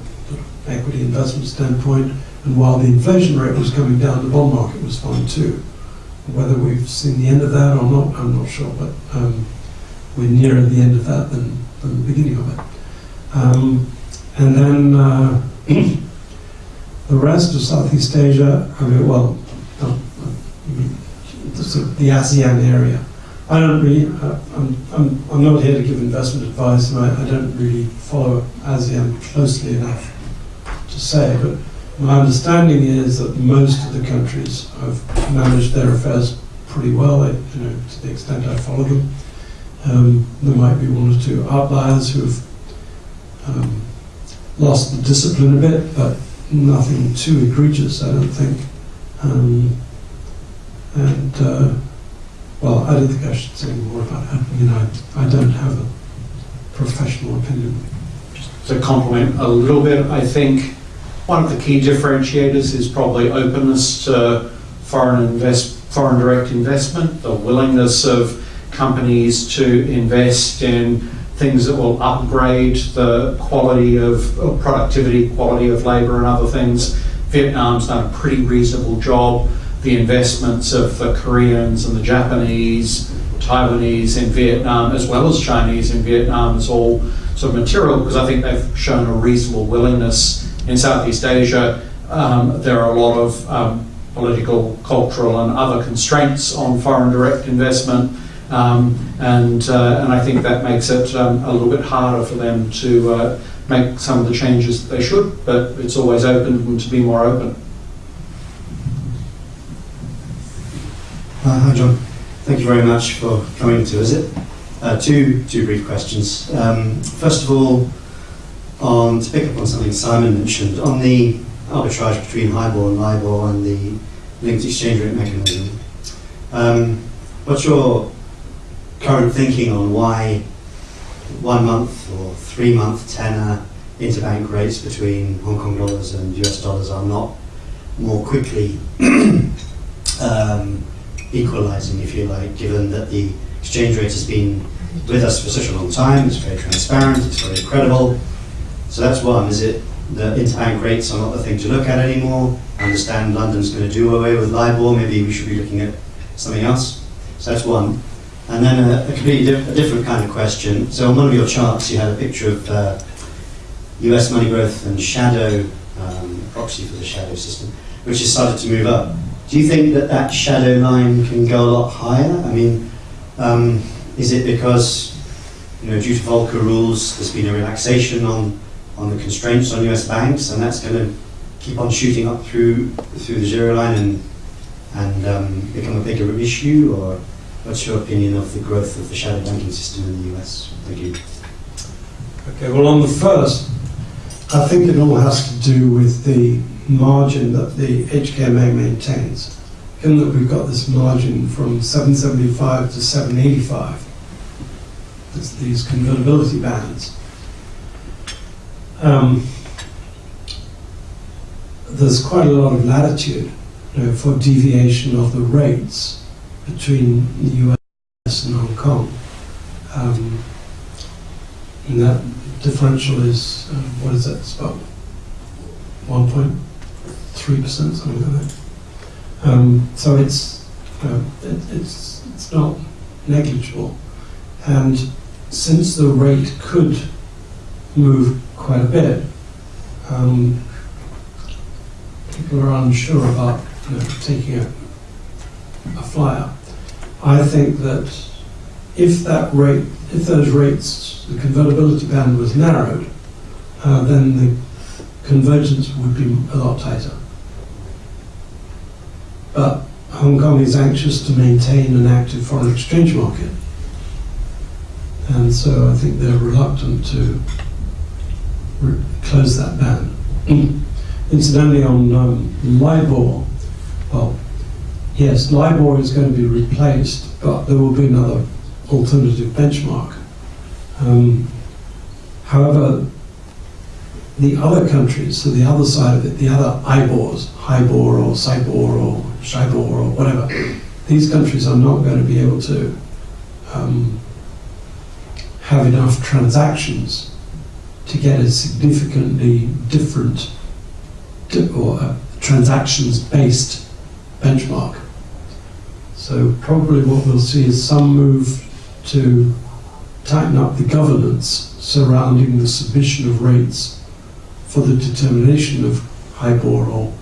equity investment standpoint. And while the inflation rate was coming down, the bond market was fine too. Whether we've seen the end of that or not, I'm not sure, but um, we're nearer the end of that than, than the beginning of it. Um, and then uh, the rest of Southeast Asia, I mean, well, the, the ASEAN area. I don't really, I'm, I'm, I'm not here to give investment advice, and I, I don't really follow ASEAN closely enough to say, but my understanding is that most of the countries have managed their affairs pretty well, you know, to the extent I follow them. Um, there might be one or two outliers who've um, lost the discipline a bit, but nothing too egregious, I don't think. Um, and, uh, well, I don't think I should say more about it. You know, I, don't have a professional opinion. Just to complement a little bit, I think one of the key differentiators is probably openness to foreign invest, foreign direct investment, the willingness of companies to invest in things that will upgrade the quality of, of productivity, quality of labour, and other things. Vietnam's done a pretty reasonable job. The investments of the Koreans and the Japanese, Taiwanese in Vietnam, as well as Chinese in Vietnam, is all sort of material because I think they've shown a reasonable willingness in Southeast Asia. Um, there are a lot of um, political, cultural, and other constraints on foreign direct investment. Um, and, uh, and I think that makes it um, a little bit harder for them to uh, make some of the changes that they should, but it's always open to be more open. Uh, Hi, John. Thank you very much for coming to visit. Uh, two, two brief questions. Um, first of all, on, to pick up on something Simon mentioned, on the arbitrage between HIBOR and LIBOR and the linked exchange rate mechanism, um, what's your current thinking on why one month or three month tenor interbank rates between Hong Kong dollars and US dollars are not more quickly um, equalizing, if you like, given that the exchange rate has been with us for such a long time, it's very transparent, it's very credible. So that's one. Is it the interbank rates are not the thing to look at anymore? I understand London's going to do away with LIBOR, maybe we should be looking at something else. So that's one. And then a, a completely a different kind of question. So on one of your charts, you had a picture of uh, US money growth and shadow, um, proxy for the shadow system, which has started to move up. Do you think that that shadow line can go a lot higher? I mean, um, is it because, you know, due to Volcker rules, there's been a relaxation on, on the constraints on US banks, and that's going to keep on shooting up through through the zero line and and um, become a bigger issue? Or what's your opinion of the growth of the shadow banking system in the US? Thank you. Okay, well, on the first, I think it all has to do with the margin that the HKMA maintains. Given that we've got this margin from 775 to 785, there's these convertibility bands. Um, there's quite a lot of latitude you know, for deviation of the rates between the US and Hong Kong. Um, and that differential is, uh, what is that, it's about 1.3%, something like that. Um, so it's, uh, it, it's, it's not negligible. And since the rate could move quite a bit, um, people are unsure about you know, taking a, a flyer. I think that if that rate, if those rates, the convertibility band was narrowed, uh, then the convergence would be a lot tighter. But Hong Kong is anxious to maintain an active foreign exchange market. And so I think they're reluctant to re- close that ban. Incidentally, on um, LIBOR, well, yes, LIBOR is going to be replaced, but there will be another alternative benchmark. Um, however, the other countries, so the other side of it, the other IBORs, HIBOR or SIBOR or SHIBOR or whatever, these countries are not going to be able to um, have enough transactions to get a significantly different di- or transactions-based benchmark. So probably what we'll see is some move to tighten up the governance surrounding the submission of rates for the determination of HIBOR or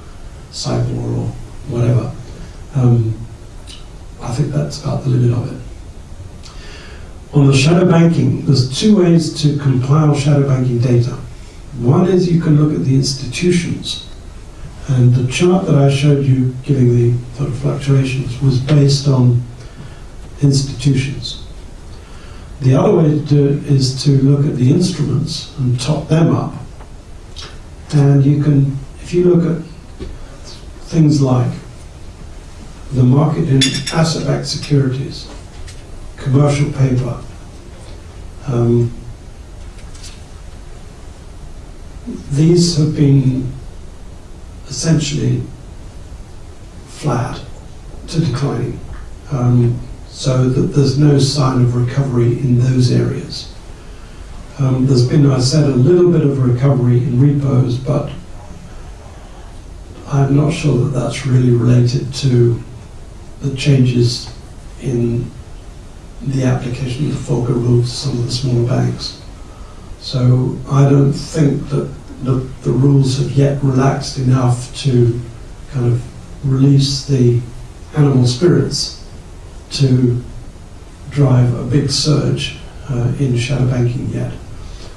SIBOR or whatever. Um, I think that's about the limit of it. On the shadow banking, there's two ways to compile shadow banking data. One is you can look at the institutions, and the chart that I showed you giving the sort of fluctuations was based on institutions. The other way to do it is to look at the instruments and top them up. And you can, if you look at things like the market in asset-backed securities, commercial paper, um, these have been essentially flat to declining. Um, so that there's no sign of recovery in those areas. Um, there's been, I said, a little bit of recovery in repos, but I'm not sure that that's really related to the changes in the application of the Volcker rule to some of the smaller banks. So I don't think that the, the rules have yet relaxed enough to kind of release the animal spirits to drive a big surge uh, in shadow banking yet.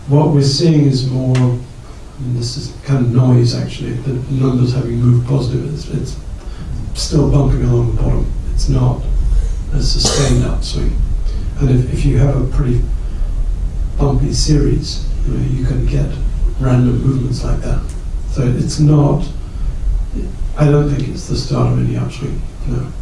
What we're seeing is more, and this is kind of noise actually, the numbers having moved positive, it's, it's still bumping along the bottom. It's not a sustained upswing. And if, if you have a pretty bumpy series, you, know, you can get random movements like that. So it's not, I don't think it's the start of any upswing, no.